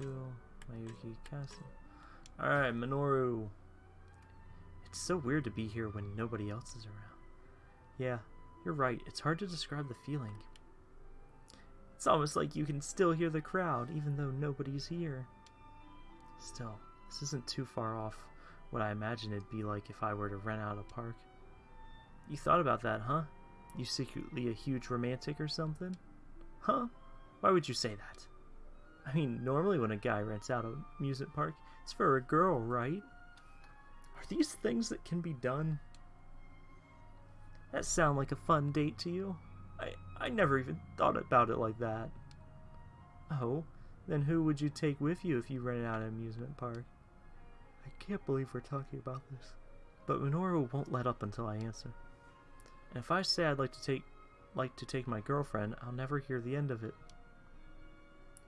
Will? Miyuki Castle. Alright, Minoru. It's so weird to be here when nobody else is around. Yeah, you're right. It's hard to describe the feeling. It's almost like you can still hear the crowd, even though nobody's here. Still, this isn't too far off what I imagine it'd be like if I were to rent out a park. You thought about that, huh? You secretly a huge romantic or something? Huh? Why would you say that? I mean, normally when a guy rents out an amusement park, it's for a girl, right? Are these things that can be done? That sound like a fun date to you? I, I never even thought about it like that. Oh, then who would you take with you if you rented out an amusement park? I can't believe we're talking about this. But Minoru won't let up until I answer. And if I say I'd like to take like to take my girlfriend, I'll never hear the end of it.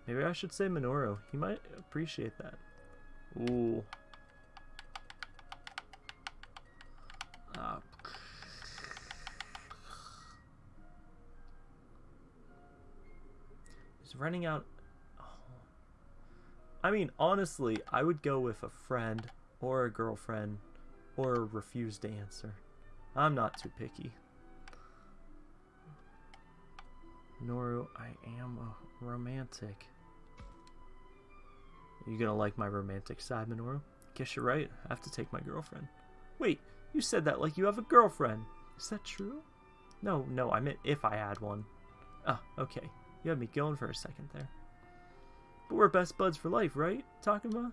Maybe I should say Minoru. He might appreciate that. Ooh. Ah. He's running out. Oh. I mean, honestly, I would go with a friend or a girlfriend or refuse to answer. I'm not too picky. Noru, I am a romantic. You gonna like my romantic side, Minoru? Guess you're right. I have to take my girlfriend. Wait, you said that like you have a girlfriend. Is that true? No, no, I meant if I had one. Ah, okay. You had me going for a second there. But we're best buds for life, right, Takuma?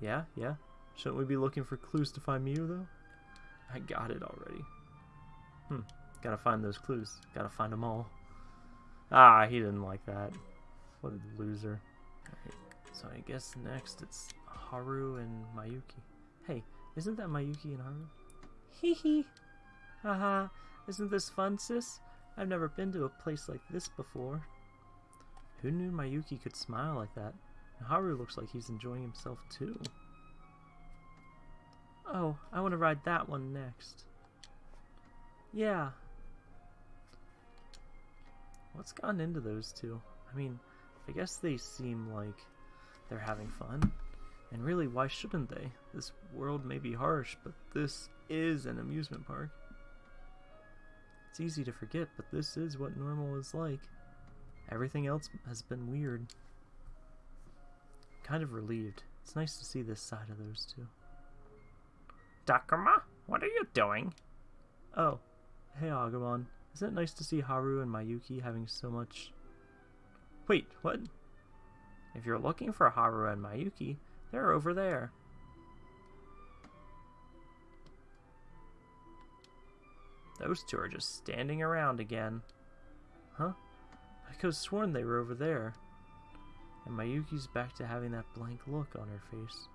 Yeah, yeah. Shouldn't we be looking for clues to find Miu, though? I got it already. Hmm. Gotta find those clues. Gotta find them all. Ah, he didn't like that. What a loser. Alright, so I guess next it's Haru and Miyuki. Hey, isn't that Miyuki and Haru? Hee hee. Haha, isn't this fun, sis? I've never been to a place like this before. Who knew Miyuki could smile like that? And Haru looks like he's enjoying himself too. Oh, I want to ride that one next. Yeah. What's gotten into those two? I mean, I guess they seem like they're having fun. And really, why shouldn't they? This world may be harsh, but this is an amusement park. It's easy to forget, but this is what normal is like. Everything else has been weird. kind of relieved. It's nice to see this side of those two. Takuma, what are you doing? Oh, hey Agumon. Isn't it nice to see Haru and Miyuki having so much... Wait, what? If you're looking for Haru and Miyuki, they're over there. Those two are just standing around again. Huh? I could have sworn they were over there. And Miyuki's back to having that blank look on her face.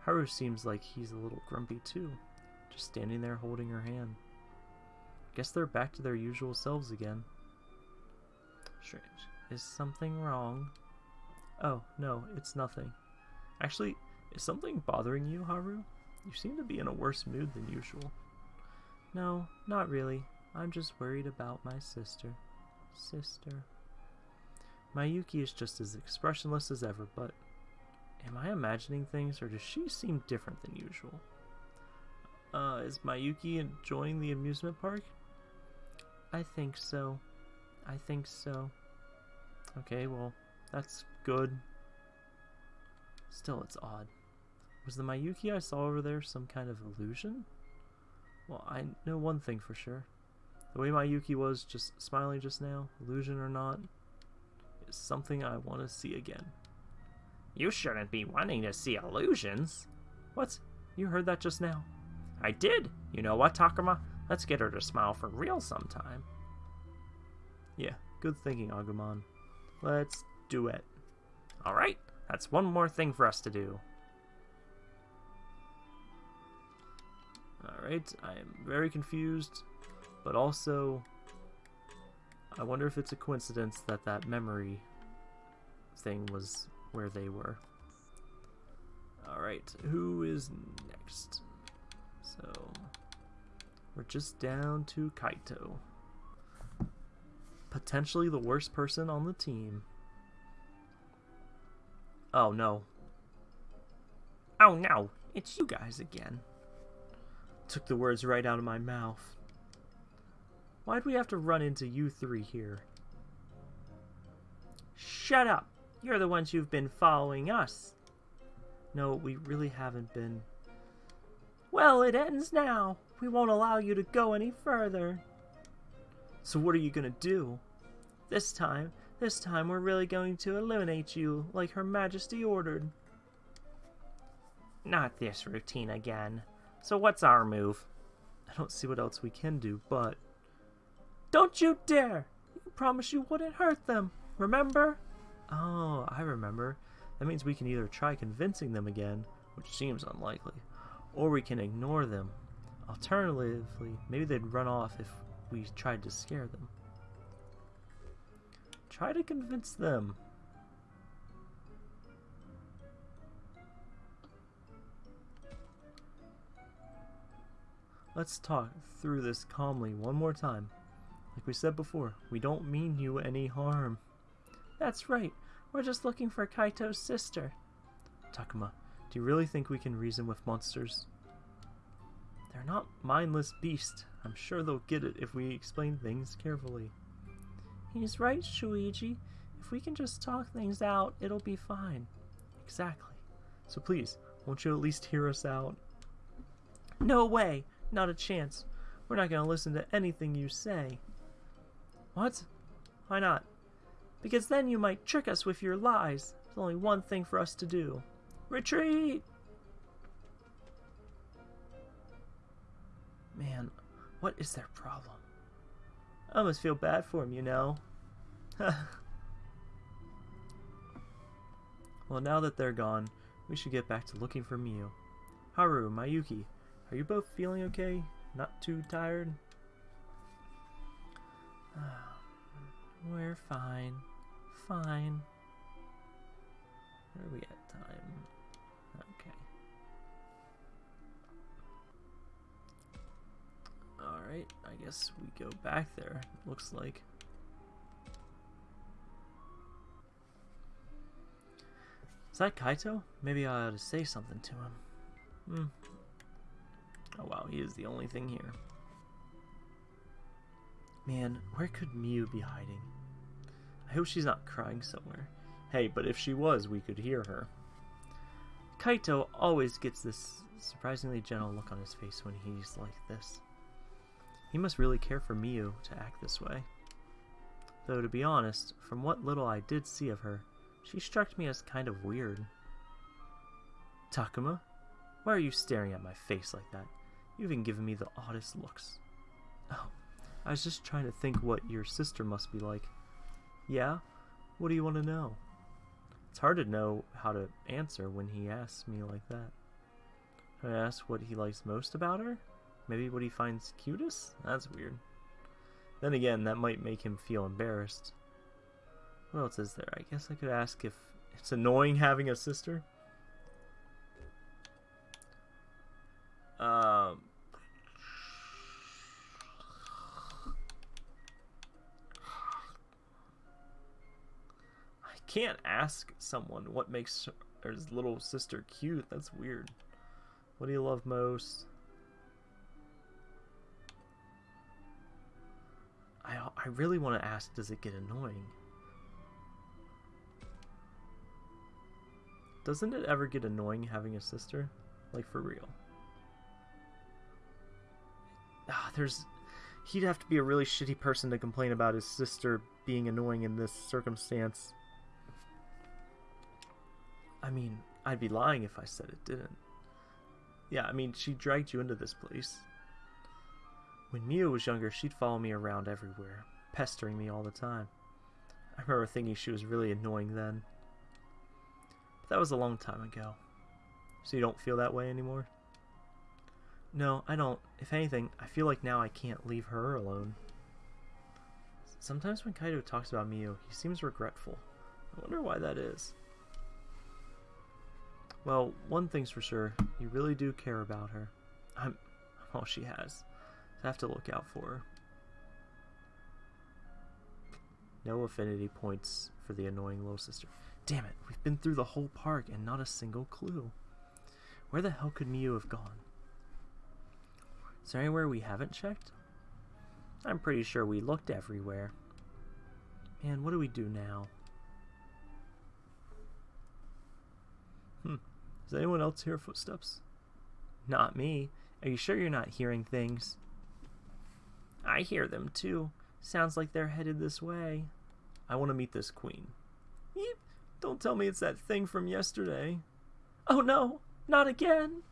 Haru seems like he's a little grumpy too, just standing there holding her hand. Guess they're back to their usual selves again. Strange. Is something wrong? Oh, no, it's nothing. Actually, is something bothering you, Haru? You seem to be in a worse mood than usual. No, not really. I'm just worried about my sister. Sister. Miyuki is just as expressionless as ever, but am I imagining things or does she seem different than usual? Uh, is Miyuki enjoying the amusement park? I think so. I think so. Okay, well, that's good. Still, it's odd. Was the Miyuki I saw over there some kind of illusion? Well, I know one thing for sure. The way Miyuki was just smiling just now, illusion or not, is something I want to see again. You shouldn't be wanting to see illusions. What? You heard that just now? I did. You know what, Takuma? Let's get her to smile for real sometime. Yeah, good thinking, Agumon. Let's do it. Alright, that's one more thing for us to do. Alright, I am very confused, but also I wonder if it's a coincidence that that memory thing was where they were. Alright, who is next? So, we're just down to Kaito. Potentially the worst person on the team. Oh no. Oh no, it's you guys again. Took the words right out of my mouth. Why'd we have to run into you three here? Shut up! You're the ones who've been following us. No, we really haven't been. Well, it ends now. We won't allow you to go any further. So what are you gonna do? This time, this time we're really going to eliminate you, like Her Majesty ordered. Not this routine again. So what's our move? I don't see what else we can do, but... Don't you dare! You promised you wouldn't hurt them, remember? Oh, I remember. That means we can either try convincing them again, which seems unlikely, or we can ignore them. Alternatively, maybe they'd run off if we tried to scare them. Try to convince them. Let's talk through this calmly one more time. Like we said before, we don't mean you any harm. That's right. We're just looking for Kaito's sister. Takuma, do you really think we can reason with monsters? They're not mindless beasts. I'm sure they'll get it if we explain things carefully. He's right, Shuuji. If we can just talk things out, it'll be fine. Exactly. So please, won't you at least hear us out? No way! Not a chance. We're not going to listen to anything you say. What? Why not? Because then you might trick us with your lies. There's only one thing for us to do. Retreat! Man, what is their problem? I almost feel bad for him, you know. well, now that they're gone, we should get back to looking for Miu. Haru, Miyuki, are you both feeling okay? Not too tired? We're fine. Fine. Where are we at time? Alright, I guess we go back there, looks like. Is that Kaito? Maybe I ought to say something to him. Hmm. Oh wow, he is the only thing here. Man, where could Miu be hiding? I hope she's not crying somewhere. Hey, but if she was, we could hear her. Kaito always gets this surprisingly gentle look on his face when he's like this. He must really care for Miu to act this way. Though, to be honest, from what little I did see of her, she struck me as kind of weird. Takuma, why are you staring at my face like that? You've even given me the oddest looks. Oh, I was just trying to think what your sister must be like. Yeah? What do you want to know? It's hard to know how to answer when he asks me like that. I ask what he likes most about her? Maybe what he finds cutest? That's weird. Then again, that might make him feel embarrassed. What else is there? I guess I could ask if it's annoying having a sister. Um, I can't ask someone what makes his little sister cute. That's weird. What do you love most? I, I really want to ask, does it get annoying? Doesn't it ever get annoying having a sister? Like, for real. Ah, there's... He'd have to be a really shitty person to complain about his sister being annoying in this circumstance. I mean, I'd be lying if I said it didn't. Yeah, I mean, she dragged you into this place. When Miu was younger, she'd follow me around everywhere, pestering me all the time. I remember thinking she was really annoying then. But that was a long time ago. So you don't feel that way anymore? No, I don't. If anything, I feel like now I can't leave her alone. Sometimes when Kaito talks about Miu, he seems regretful. I wonder why that is. Well, one thing's for sure, you really do care about her. I'm all she has. Have to look out for. No affinity points for the annoying little sister. Damn it, we've been through the whole park and not a single clue. Where the hell could Miu have gone? Is there anywhere we haven't checked? I'm pretty sure we looked everywhere. Man, what do we do now? Hmm. Does anyone else hear footsteps? Not me. Are you sure you're not hearing things? I hear them too. Sounds like they're headed this way. I want to meet this queen. Yep. Don't tell me it's that thing from yesterday. Oh no, not again.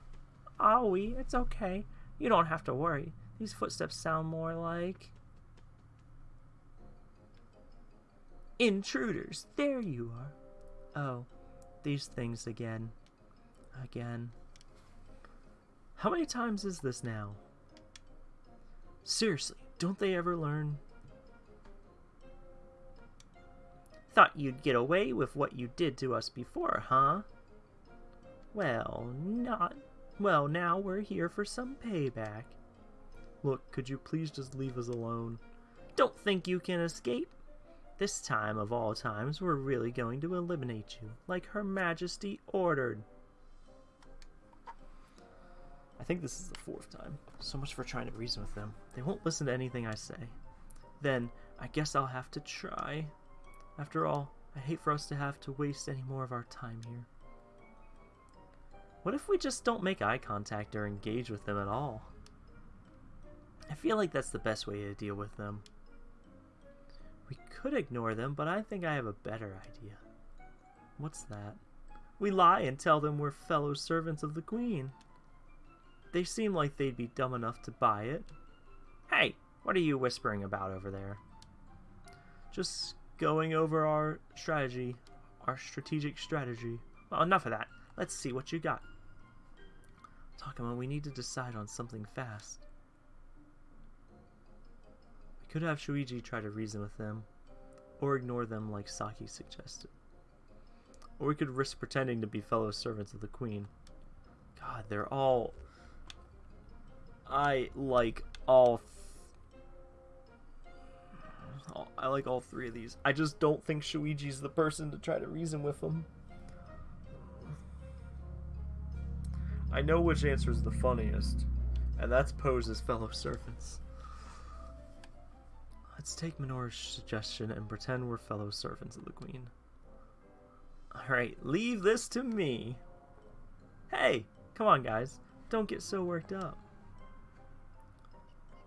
Ah, Aoi, it's okay. You don't have to worry. These footsteps sound more like. Intruders, there you are. Oh, these things again. Again. How many times is this now? Seriously, don't they ever learn? Thought you'd get away with what you did to us before, huh? Well, not. Well, now we're here for some payback. Look, could you please just leave us alone? Don't think you can escape. This time of all times, we're really going to eliminate you, like Her Majesty ordered. I think this is the fourth time. So much for trying to reason with them. They won't listen to anything I say. Then, I guess I'll have to try. After all, I hate for us to have to waste any more of our time here. What if we just don't make eye contact or engage with them at all? I feel like that's the best way to deal with them. We could ignore them, but I think I have a better idea. What's that? We lie and tell them we're fellow servants of the Queen. They seem like they'd be dumb enough to buy it. Hey, what are you whispering about over there? Just going over our strategy, our strategic strategy. Well, enough of that. Let's see what you got. Takuma, we need to decide on something fast. We could have Shuuji try to reason with them, or ignore them like Saki suggested. Or we could risk pretending to be fellow servants of the Queen. God, they're all I like all. I like all three of these. I just don't think Shuuji's the person to try to reason with them. I know which answer is the funniest, and that's pose as fellow servants. Let's take Minoru's suggestion and pretend we're fellow servants of the Queen. Alright, leave this to me. Hey, come on, guys. Don't get so worked up.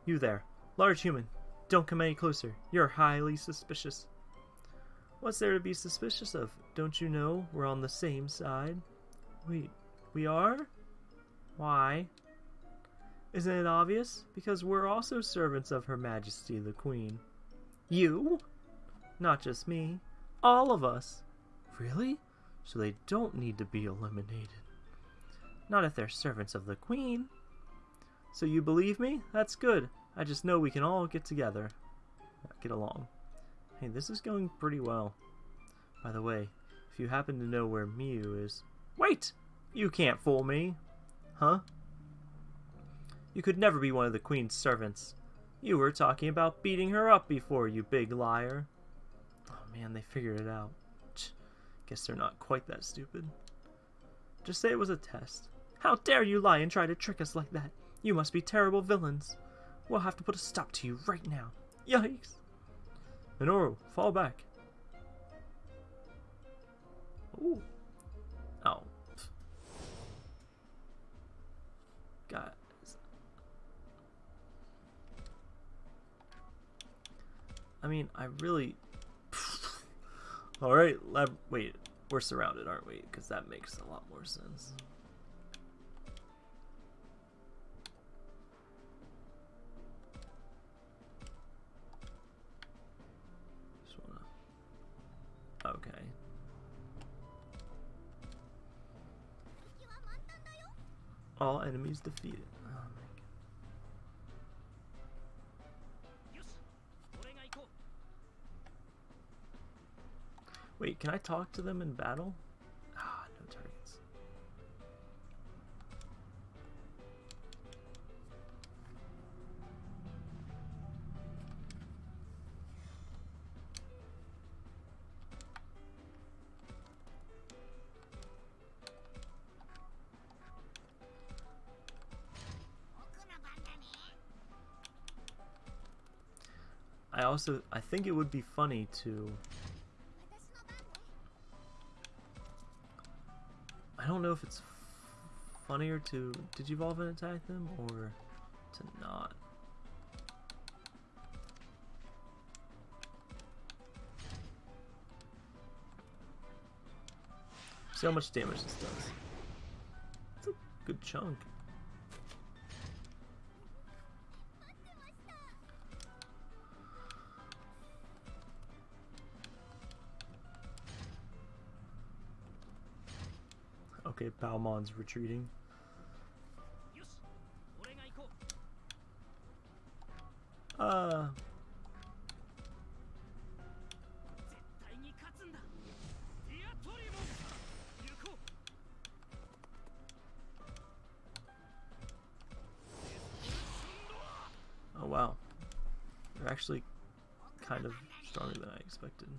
You there, large human. Don't come any closer. You're highly suspicious. What's there to be suspicious of? Don't you know we're on the same side? Wait, we are? Why? Isn't it obvious? Because we're also servants of Her Majesty the Queen. You? Not just me. All of us. Really? So they don't need to be eliminated. Not if they're servants of the Queen. So you believe me? That's good. I just know we can all get together. Get along. Hey, this is going pretty well. By the way, if you happen to know where Miu is... Wait! You can't fool me! Huh? You could never be one of the Queen's servants. You were talking about beating her up before, you big liar. Oh man, they figured it out. Guess they're not quite that stupid. Just say it was a test. How dare you lie and try to trick us like that? You must be terrible villains. We'll have to put a stop to you right now. Yikes! Minoru, fall back. Ooh. Oh. God. I mean, I really... Alright. Wait, we're surrounded, aren't we? Because that makes a lot more sense. All enemies defeated. Wait, can I talk to them in battle? I also I think it would be funny to I don't know if it's funnier to digivolve and attack them or to not. See how much damage this does. It's a good chunk. Palmon's retreating. Uh... Oh wow. They're actually kind of stronger than I expected.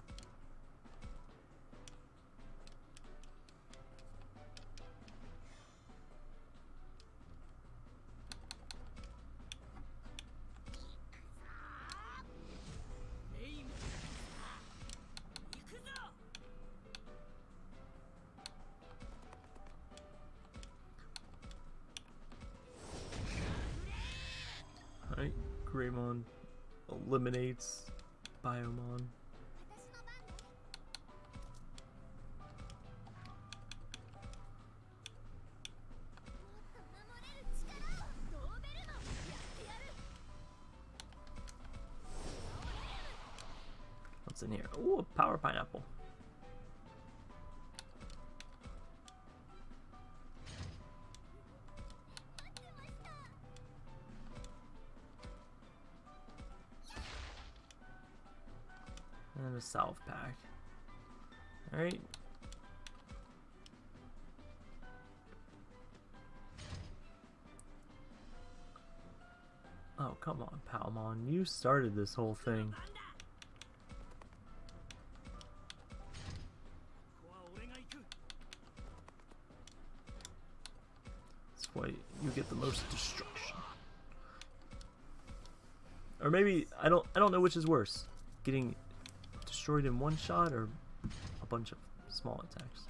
Power pineapple. And a salve pack. Alright. Oh, come on, Palmon. You started this whole thing. Or maybe I don't I don't know which is worse. Getting destroyed in one shot or a bunch of small attacks.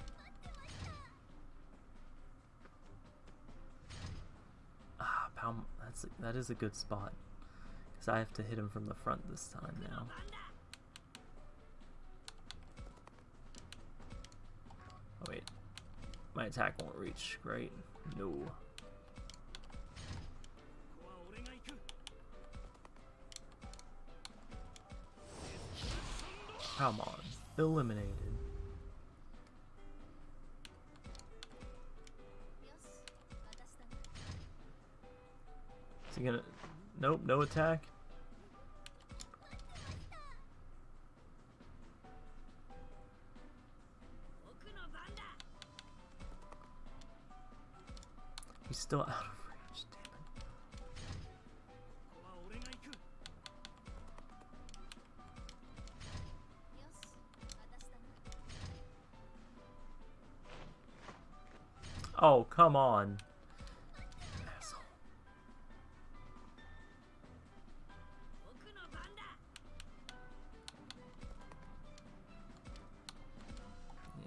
Ah. That's a, that is a good spot. Because I have to hit him from the front this time now. Oh wait, my attack won't reach. Great. No. Come on. Eliminated. Is he gonna... Nope, no attack. He's still out of Oh, come on.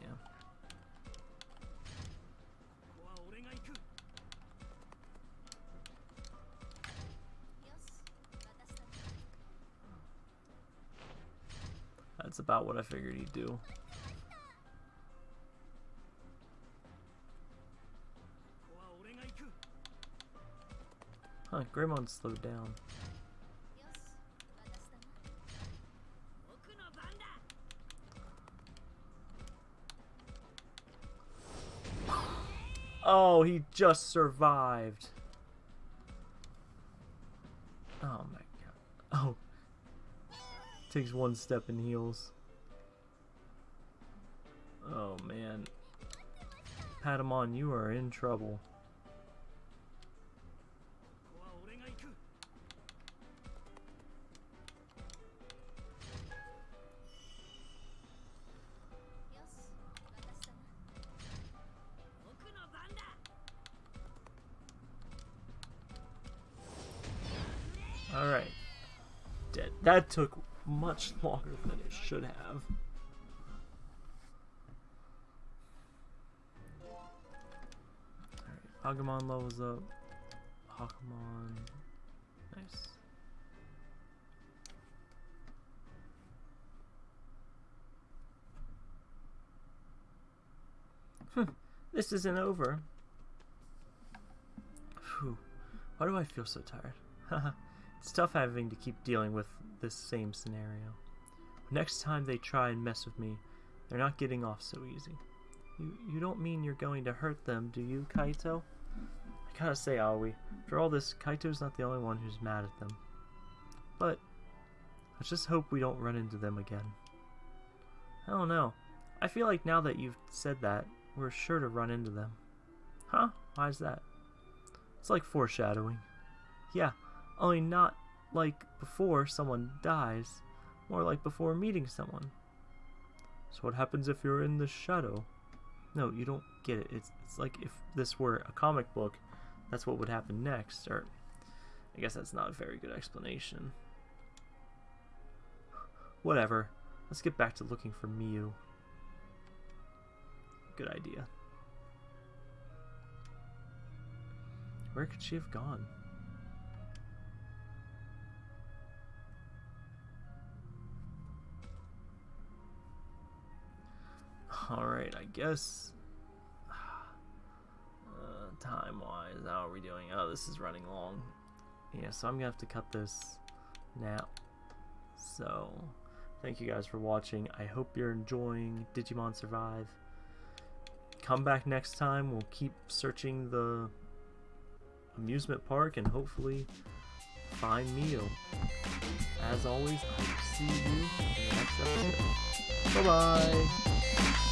Yeah. That's about what I figured he'd do. Ah, Grimmon slowed down. Oh, he just survived. Oh my god. Oh. Takes one step and heals. Oh man. Patamon, you are in trouble. Alright. Dead. That took much longer than it should have. Alright, Agumon levels up. Hakamon. Nice. Hmm, this isn't over. Phew. Why do I feel so tired? It's tough having to keep dealing with this same scenario. Next time they try and mess with me, they're not getting off so easy. You, you don't mean you're going to hurt them, do you, Kaito? I gotta say, Aoi, for all this, Kaito's not the only one who's mad at them. But, let's just hope we don't run into them again. I don't know. I feel like now that you've said that, we're sure to run into them. Huh? Why's that? It's like foreshadowing. Yeah, only not like before someone dies, more like before meeting someone. So what happens if you're in the shadow? No, you don't get it. It's, it's like if this were a comic book, that's what would happen next, or I guess that's not a very good explanation. Whatever. Let's get back to looking for Miu. Good idea. Where could she have gone? Alright, I guess. Uh, time wise, how are we doing? Oh, this is running long. Yeah, so I'm gonna have to cut this now. So, thank you guys for watching. I hope you're enjoying Digimon Survive. Come back next time. We'll keep searching the amusement park and hopefully find Miu. As always, I will see you in the next episode. Bye bye.